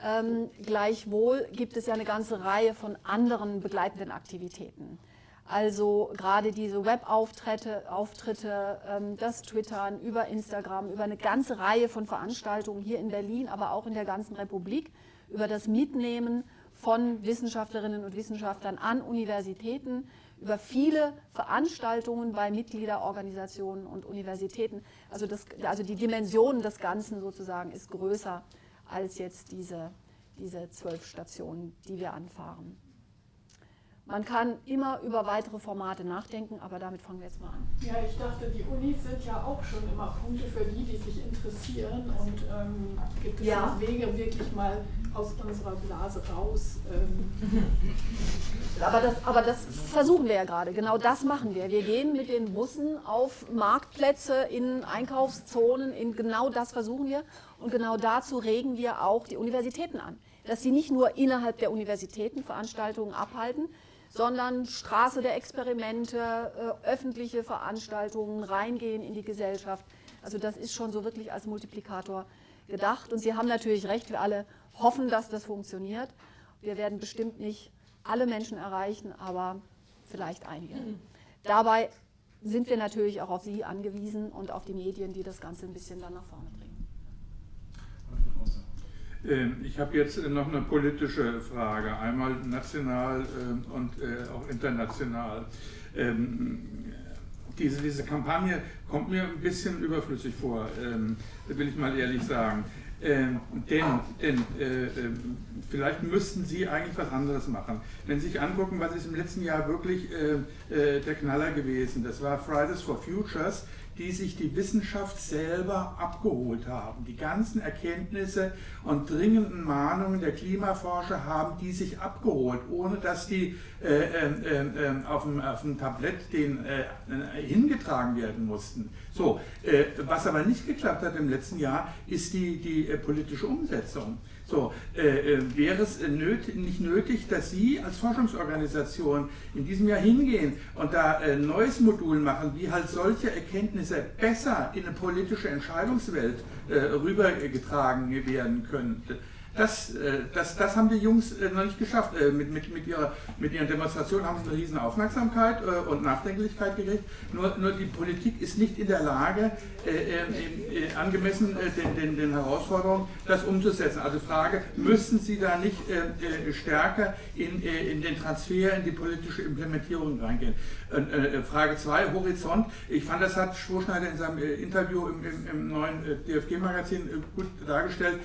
Ähm, gleichwohl gibt es ja eine ganze Reihe von anderen begleitenden Aktivitäten. Also gerade diese Webauftritte, Auftritte, ähm, das Twittern über Instagram, über eine ganze Reihe von Veranstaltungen hier in Berlin, aber auch in der ganzen Republik, über das Mitnehmen von Wissenschaftlerinnen und Wissenschaftlern an Universitäten, über viele Veranstaltungen bei Mitgliederorganisationen und Universitäten. Also, das, also die Dimension des Ganzen sozusagen ist größer als jetzt diese, diese zwölf Stationen, die wir anfahren. Man kann immer über weitere Formate nachdenken, aber damit fangen wir jetzt mal an. Ja, ich dachte, die Unis sind ja auch schon immer Punkte für die, die sich interessieren. Und ähm, gibt es ja. Wege, wirklich mal aus unserer Blase raus? Ähm aber, das, aber das versuchen wir ja gerade. Genau das machen wir. Wir gehen mit den Bussen auf Marktplätze, in Einkaufszonen, in genau das versuchen wir. Und genau dazu regen wir auch die Universitäten an. Dass sie nicht nur innerhalb der Universitäten Veranstaltungen abhalten, sondern Straße der Experimente, äh, öffentliche Veranstaltungen, reingehen in die Gesellschaft. Also das ist schon so wirklich als Multiplikator gedacht. Und Sie haben natürlich recht, wir alle hoffen, dass das funktioniert. Wir werden bestimmt nicht alle Menschen erreichen, aber vielleicht einige. Dabei sind wir natürlich auch auf Sie angewiesen und auf die Medien, die das Ganze ein bisschen dann nach vorne bringen. Ähm, ich habe jetzt noch eine politische Frage, einmal national ähm, und äh, auch international. Ähm, diese, diese Kampagne kommt mir ein bisschen überflüssig vor, will ich mal ehrlich sagen. Denn, denn äh, äh, vielleicht müssten Sie eigentlich was anderes machen. Wenn Sie sich angucken, was ist im letzten Jahr wirklich äh, der Knaller gewesen, das war Fridays for Futures, die sich die Wissenschaft selber abgeholt haben. Die ganzen Erkenntnisse und dringenden Mahnungen der Klimaforscher haben die sich abgeholt, ohne dass die äh, äh, äh, auf, dem, auf dem Tablett den, äh, hingetragen werden mussten. So, äh, was aber nicht geklappt hat im letzten Jahr, ist die, die äh, politische Umsetzung. So, äh, äh, wäre es nöt nicht nötig, dass Sie als Forschungsorganisation in diesem Jahr hingehen und da ein äh, neues Modul machen, wie halt solche Erkenntnisse besser in eine politische Entscheidungswelt äh, rübergetragen werden könnte? Das, äh, das, das haben die Jungs äh, noch nicht geschafft. Äh, mit, mit, mit, ihrer, mit ihren Demonstrationen haben sie eine riesen Aufmerksamkeit und Nachdenklichkeit gekriegt. Nur, nur die Politik ist nicht in der Lage, angemessen den, den, den Herausforderungen das umzusetzen. Also Frage, müssen Sie da nicht stärker in, in den Transfer, in die politische Implementierung reingehen? Frage 2, Horizont. Ich fand, das hat Schwoschneider in seinem Interview im, im, im neuen DFG-Magazin gut dargestellt,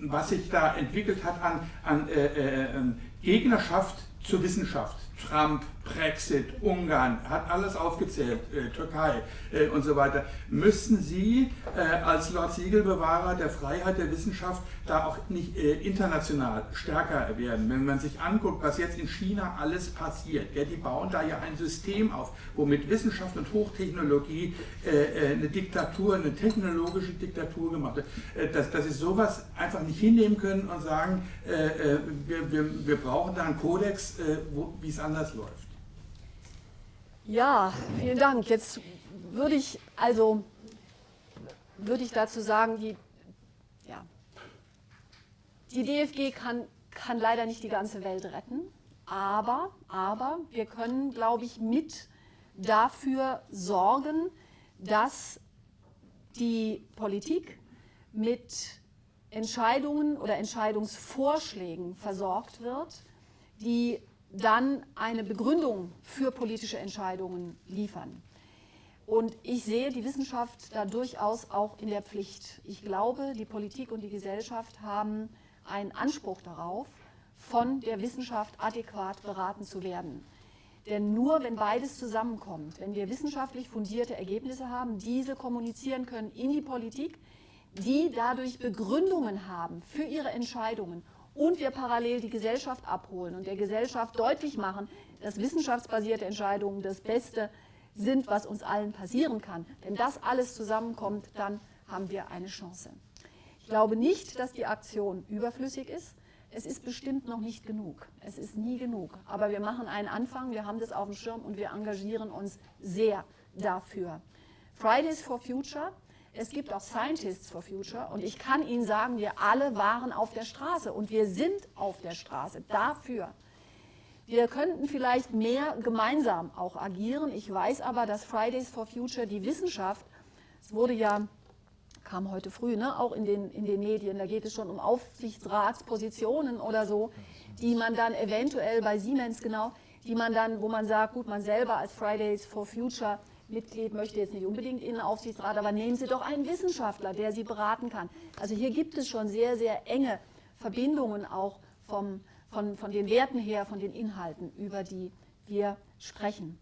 was sich da entwickelt hat an, an Gegnerschaft zur Wissenschaft. Trump, Brexit, Ungarn, hat alles aufgezählt, äh, Türkei äh, und so weiter. Müssten Sie äh, als Lord Siegelbewahrer der Freiheit der Wissenschaft da auch nicht äh, international stärker werden? Wenn man sich anguckt, was jetzt in China alles passiert, ja, die bauen da ja ein System auf, womit Wissenschaft und Hochtechnologie äh, äh, eine Diktatur, eine technologische Diktatur gemacht wird, dass, dass sie sowas einfach nicht hinnehmen können und sagen, wir, wir, wir brauchen da einen Kodex, wie es anders läuft. Ja, vielen Dank. Jetzt würde ich also würde ich dazu sagen, die, ja, die DFG kann, kann leider nicht die ganze Welt retten, aber, aber wir können, glaube ich, mit dafür sorgen, dass die Politik mit Entscheidungen oder Entscheidungsvorschlägen versorgt wird, die dann eine Begründung für politische Entscheidungen liefern. Und ich sehe die Wissenschaft da durchaus auch in der Pflicht. Ich glaube, die Politik und die Gesellschaft haben einen Anspruch darauf, von der Wissenschaft adäquat beraten zu werden. Denn nur wenn beides zusammenkommt, wenn wir wissenschaftlich fundierte Ergebnisse haben, diese kommunizieren können in die Politik, die dadurch Begründungen haben für ihre Entscheidungen und wir parallel die Gesellschaft abholen und der Gesellschaft deutlich machen, dass wissenschaftsbasierte Entscheidungen das Beste sind, was uns allen passieren kann. Wenn das alles zusammenkommt, dann haben wir eine Chance. Ich glaube nicht, dass die Aktion überflüssig ist. Es ist bestimmt noch nicht genug. Es ist nie genug. Aber wir machen einen Anfang, wir haben das auf dem Schirm und wir engagieren uns sehr dafür. Fridays for Future es gibt auch Scientists for Future und ich kann Ihnen sagen, wir alle waren auf der Straße und wir sind auf der Straße dafür. Wir könnten vielleicht mehr gemeinsam auch agieren. Ich weiß aber, dass Fridays for Future die Wissenschaft, es wurde ja, kam heute früh, ne, auch in den, in den Medien, da geht es schon um Aufsichtsratspositionen oder so, die man dann eventuell bei Siemens genau, die man dann, wo man sagt, gut, man selber als Fridays for Future Mitglied möchte jetzt nicht unbedingt in den Aufsichtsrat, aber nehmen Sie doch einen Wissenschaftler, der Sie beraten kann. Also hier gibt es schon sehr, sehr enge Verbindungen auch vom, von, von den Werten her, von den Inhalten, über die wir sprechen.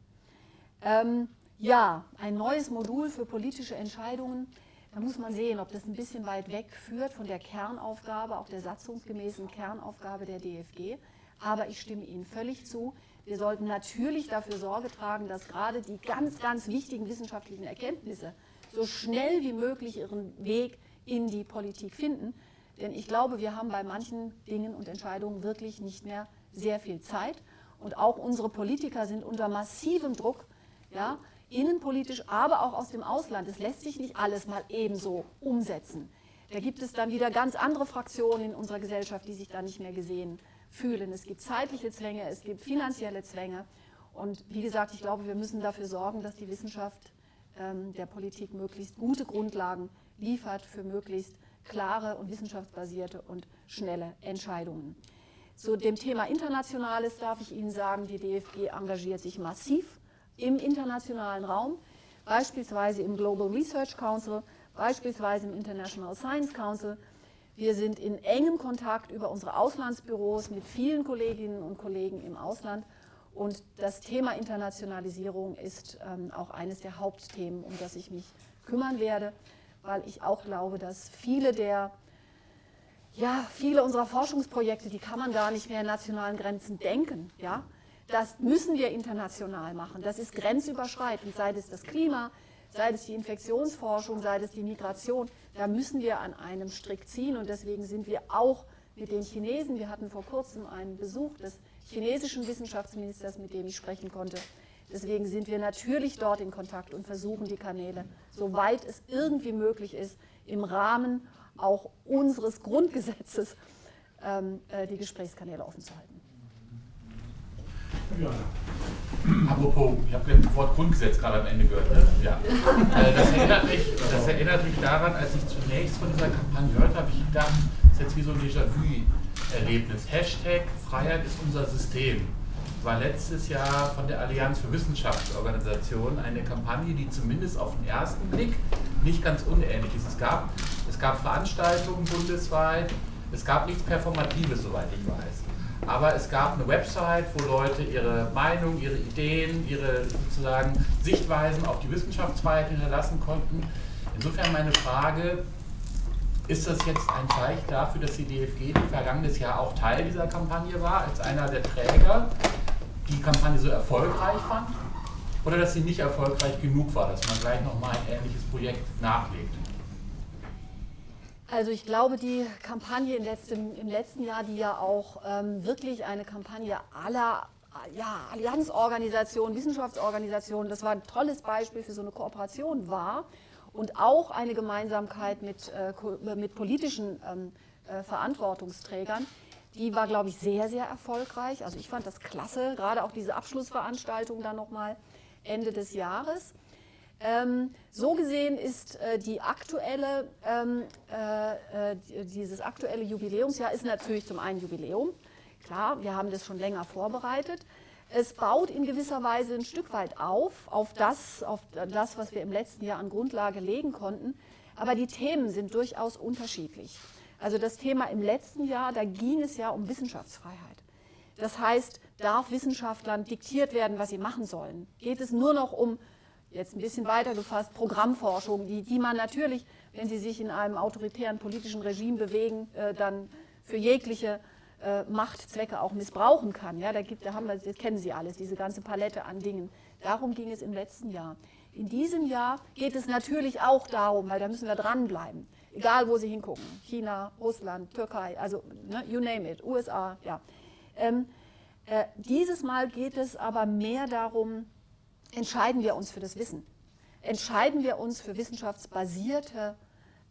Ähm, ja, ein neues Modul für politische Entscheidungen. Da muss man sehen, ob das ein bisschen weit weg führt von der Kernaufgabe, auch der satzungsgemäßen Kernaufgabe der DFG. Aber ich stimme Ihnen völlig zu. Wir sollten natürlich dafür Sorge tragen, dass gerade die ganz, ganz wichtigen wissenschaftlichen Erkenntnisse so schnell wie möglich ihren Weg in die Politik finden. Denn ich glaube, wir haben bei manchen Dingen und Entscheidungen wirklich nicht mehr sehr viel Zeit. Und auch unsere Politiker sind unter massivem Druck, ja, innenpolitisch, aber auch aus dem Ausland. Es lässt sich nicht alles mal ebenso umsetzen. Da gibt es dann wieder ganz andere Fraktionen in unserer Gesellschaft, die sich da nicht mehr gesehen fühlen. Es gibt zeitliche Zwänge, es gibt finanzielle Zwänge. Und wie gesagt, ich glaube, wir müssen dafür sorgen, dass die Wissenschaft ähm, der Politik möglichst gute Grundlagen liefert für möglichst klare und wissenschaftsbasierte und schnelle Entscheidungen. Zu dem Thema Internationales darf ich Ihnen sagen, die DFG engagiert sich massiv im internationalen Raum, beispielsweise im Global Research Council, beispielsweise im International Science Council, wir sind in engem Kontakt über unsere Auslandsbüros mit vielen Kolleginnen und Kollegen im Ausland. Und das Thema Internationalisierung ist ähm, auch eines der Hauptthemen, um das ich mich kümmern werde, weil ich auch glaube, dass viele der ja, viele unserer Forschungsprojekte, die kann man gar nicht mehr in nationalen Grenzen denken. Ja? Das müssen wir international machen. Das ist grenzüberschreitend, sei es das Klima, sei es die Infektionsforschung, sei es die Migration, da müssen wir an einem Strick ziehen. Und deswegen sind wir auch mit den Chinesen, wir hatten vor kurzem einen Besuch des chinesischen Wissenschaftsministers, mit dem ich sprechen konnte, deswegen sind wir natürlich dort in Kontakt und versuchen die Kanäle, soweit es irgendwie möglich ist, im Rahmen auch unseres Grundgesetzes ähm, äh, die Gesprächskanäle offen zu halten. Ja. Apropos, ich habe das Wort Grundgesetz gerade am Ende gehört. Ne? Ja. Äh, das, erinnert mich, das erinnert mich daran, als ich zunächst von dieser Kampagne hörte, habe ich gedacht, das ist jetzt wie so ein Déjà-vu-Erlebnis. Hashtag Freiheit ist unser System war letztes Jahr von der Allianz für Wissenschaftsorganisationen eine Kampagne, die zumindest auf den ersten Blick nicht ganz unähnlich ist. Es gab, es gab Veranstaltungen bundesweit, es gab nichts Performatives, soweit ich weiß. Aber es gab eine Website, wo Leute ihre Meinung, ihre Ideen, ihre sozusagen Sichtweisen auf die Wissenschaftsfreiheit hinterlassen konnten. Insofern meine Frage, ist das jetzt ein Zeichen dafür, dass die DFG, vergangenes Jahr auch Teil dieser Kampagne war, als einer der Träger, die Kampagne so erfolgreich fand? Oder dass sie nicht erfolgreich genug war, dass man gleich nochmal ein ähnliches Projekt nachlegt? Also ich glaube, die Kampagne im letzten, im letzten Jahr, die ja auch ähm, wirklich eine Kampagne aller ja, Allianzorganisationen, Wissenschaftsorganisationen, das war ein tolles Beispiel für so eine Kooperation war und auch eine Gemeinsamkeit mit, äh, mit politischen ähm, äh, Verantwortungsträgern, die war, glaube ich, sehr, sehr erfolgreich. Also ich fand das klasse, gerade auch diese Abschlussveranstaltung dann nochmal Ende des Jahres. Ähm, so gesehen ist äh, die aktuelle, ähm, äh, äh, dieses aktuelle Jubiläumsjahr ist natürlich zum einen Jubiläum. Klar, wir haben das schon länger vorbereitet. Es baut in gewisser Weise ein Stück weit auf, auf das, auf das, was wir im letzten Jahr an Grundlage legen konnten. Aber die Themen sind durchaus unterschiedlich. Also das Thema im letzten Jahr, da ging es ja um Wissenschaftsfreiheit. Das heißt, darf Wissenschaftlern diktiert werden, was sie machen sollen? Geht es nur noch um jetzt ein bisschen weiter gefasst, Programmforschung, die, die man natürlich, wenn sie sich in einem autoritären politischen Regime bewegen, äh, dann für jegliche äh, Machtzwecke auch missbrauchen kann. Ja, da, gibt, da haben wir, das kennen Sie alles, diese ganze Palette an Dingen. Darum ging es im letzten Jahr. In diesem Jahr geht es natürlich auch darum, weil da müssen wir dranbleiben, egal wo Sie hingucken, China, Russland, Türkei, also ne, you name it, USA, ja. Ähm, äh, dieses Mal geht es aber mehr darum, entscheiden wir uns für das Wissen. entscheiden wir uns für wissenschaftsbasierte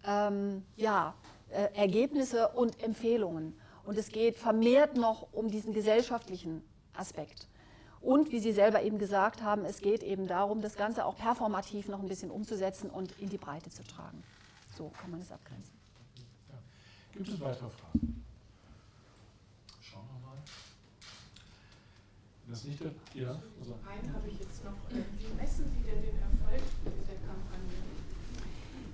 ähm, ja, äh, Ergebnisse und Empfehlungen. Und es geht vermehrt noch um diesen gesellschaftlichen Aspekt. Und wie Sie selber eben gesagt haben, es geht eben darum, das Ganze auch performativ noch ein bisschen umzusetzen und in die Breite zu tragen. So kann man es abgrenzen. Gibt es weitere Fragen? Schauen wir mal. Das nicht der, ja, also. Einen habe ich jetzt noch. Äh, wie messen Sie denn den Erfolg der Kampagne?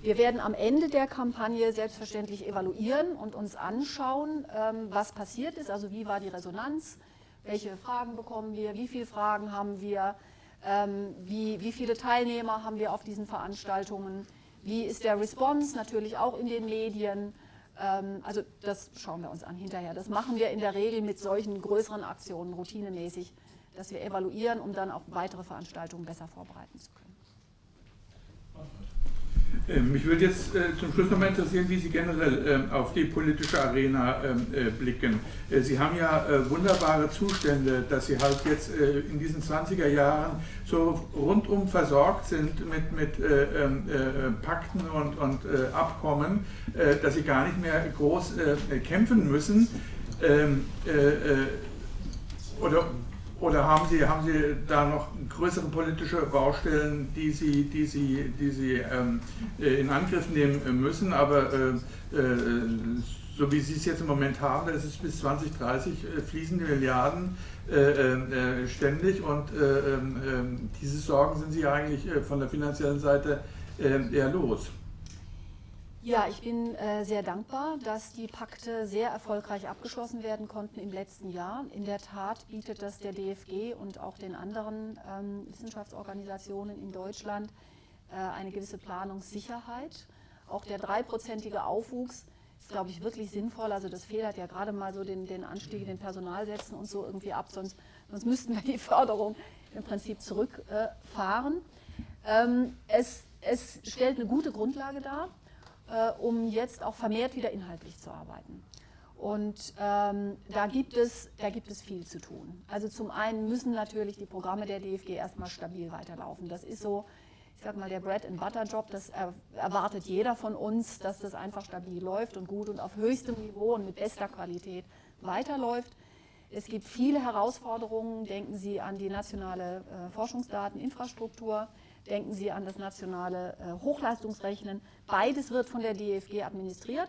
Wir werden am Ende der Kampagne selbstverständlich evaluieren und uns anschauen, ähm, was passiert ist, also wie war die Resonanz, welche Fragen bekommen wir, wie viele Fragen haben wir, ähm, wie, wie viele Teilnehmer haben wir auf diesen Veranstaltungen, wie ist der Response natürlich auch in den Medien. Ähm, also das schauen wir uns an hinterher. Das machen wir in der Regel mit solchen größeren Aktionen routinemäßig, dass wir evaluieren, um dann auch weitere Veranstaltungen besser vorbereiten zu können. Ähm, mich würde jetzt äh, zum Schluss nochmal interessieren, wie Sie generell ähm, auf die politische Arena ähm, äh, blicken. Äh, Sie haben ja wunderbare Zustände, dass Sie halt jetzt in diesen 20er Jahren so rundum versorgt sind mit, mit Pakten und, und Abkommen, dass Sie gar nicht mehr groß kämpfen müssen. Oder oder haben Sie, haben Sie da noch größere politische Baustellen, die Sie, die Sie, die Sie ähm, äh, in Angriff nehmen müssen? Aber äh, äh, so wie Sie es jetzt im Moment haben, das ist bis 2030 äh, fließende Milliarden äh, äh, ständig und ähm, ähm, diese Sorgen sind Sie eigentlich von der finanziellen Seite eher los. Ja, ich bin äh, sehr dankbar, dass die Pakte sehr erfolgreich abgeschlossen werden konnten im letzten Jahr. In der Tat bietet das der DFG und auch den anderen ähm, Wissenschaftsorganisationen in Deutschland äh, eine gewisse Planungssicherheit. Auch der dreiprozentige Aufwuchs ist, glaube ich, wirklich sinnvoll. Also das federt ja gerade mal so den, den Anstieg in den Personalsätzen und so irgendwie ab, sonst, sonst müssten wir die Förderung im Prinzip zurückfahren. Äh, ähm, es, es stellt eine gute Grundlage dar äh, um jetzt auch vermehrt wieder inhaltlich zu arbeiten. Und ähm, da, gibt es, da gibt es viel zu tun. Also zum einen müssen natürlich die Programme der DFG erstmal stabil weiterlaufen. Das ist so, ich sag mal, der Bread-and-Butter-Job, das erwartet jeder von uns, dass das einfach stabil läuft und gut und auf höchstem Niveau und mit bester Qualität weiterläuft. Es gibt viele Herausforderungen. Denken Sie an die nationale äh, Forschungsdateninfrastruktur. Denken Sie an das nationale äh, Hochleistungsrechnen. Beides wird von der DFG administriert.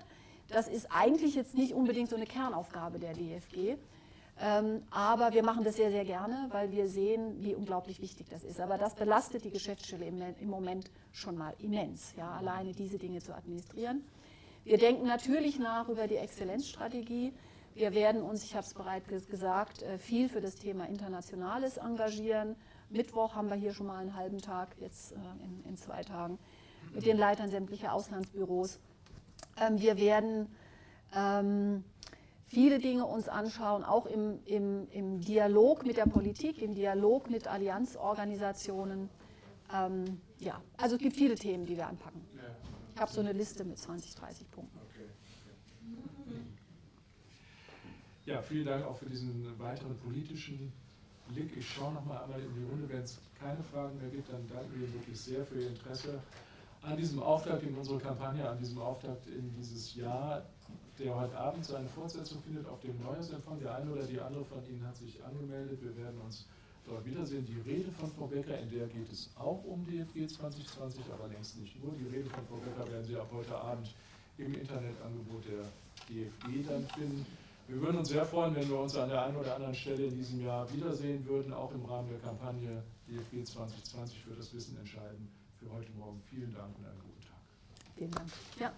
Das ist eigentlich jetzt nicht unbedingt so eine Kernaufgabe der DFG. Ähm, aber wir machen das sehr, sehr gerne, weil wir sehen, wie unglaublich wichtig das ist. Aber das belastet die Geschäftsstelle im, Moment schon mal immens, ja, alleine diese Dinge zu administrieren. Wir denken natürlich nach über die Exzellenzstrategie. Wir werden uns, ich habe es bereits gesagt, äh, viel für das Thema Internationales engagieren. Mittwoch haben wir hier schon mal einen halben Tag, jetzt äh, in, in zwei Tagen, mit den Leitern sämtlicher Auslandsbüros. Ähm, wir werden ähm, viele Dinge uns anschauen, auch im, im, im, Dialog mit der Politik, im Dialog mit Allianzorganisationen. Ähm, ja, also es gibt viele Themen, die wir anpacken. Ich habe so eine Liste mit 20, 30 Punkten. Ja, vielen Dank auch für diesen weiteren politischen Blick. Ich schaue noch mal einmal in die Runde. Wenn es keine Fragen mehr gibt, dann danke ich Ihnen wirklich sehr für Ihr Interesse an diesem Auftakt in unserer Kampagne, an diesem Auftakt in dieses Jahr, der heute Abend seine Fortsetzung findet auf dem Neujahrsempfang. Der eine oder die andere von Ihnen hat sich angemeldet. Wir werden uns dort wiedersehen. Die Rede von Frau Becker, in der geht es auch um DFG 2020, aber längst nicht nur. Die Rede von Frau Becker werden Sie ab heute Abend im Internetangebot der DFG dann finden. Wir würden uns sehr freuen, wenn wir uns an der einen oder anderen Stelle in diesem Jahr wiedersehen würden, auch im Rahmen der Kampagne DFG 2020 für das Wissen entscheiden. Für heute Morgen vielen Dank und einen guten Tag. Vielen Dank. Ja.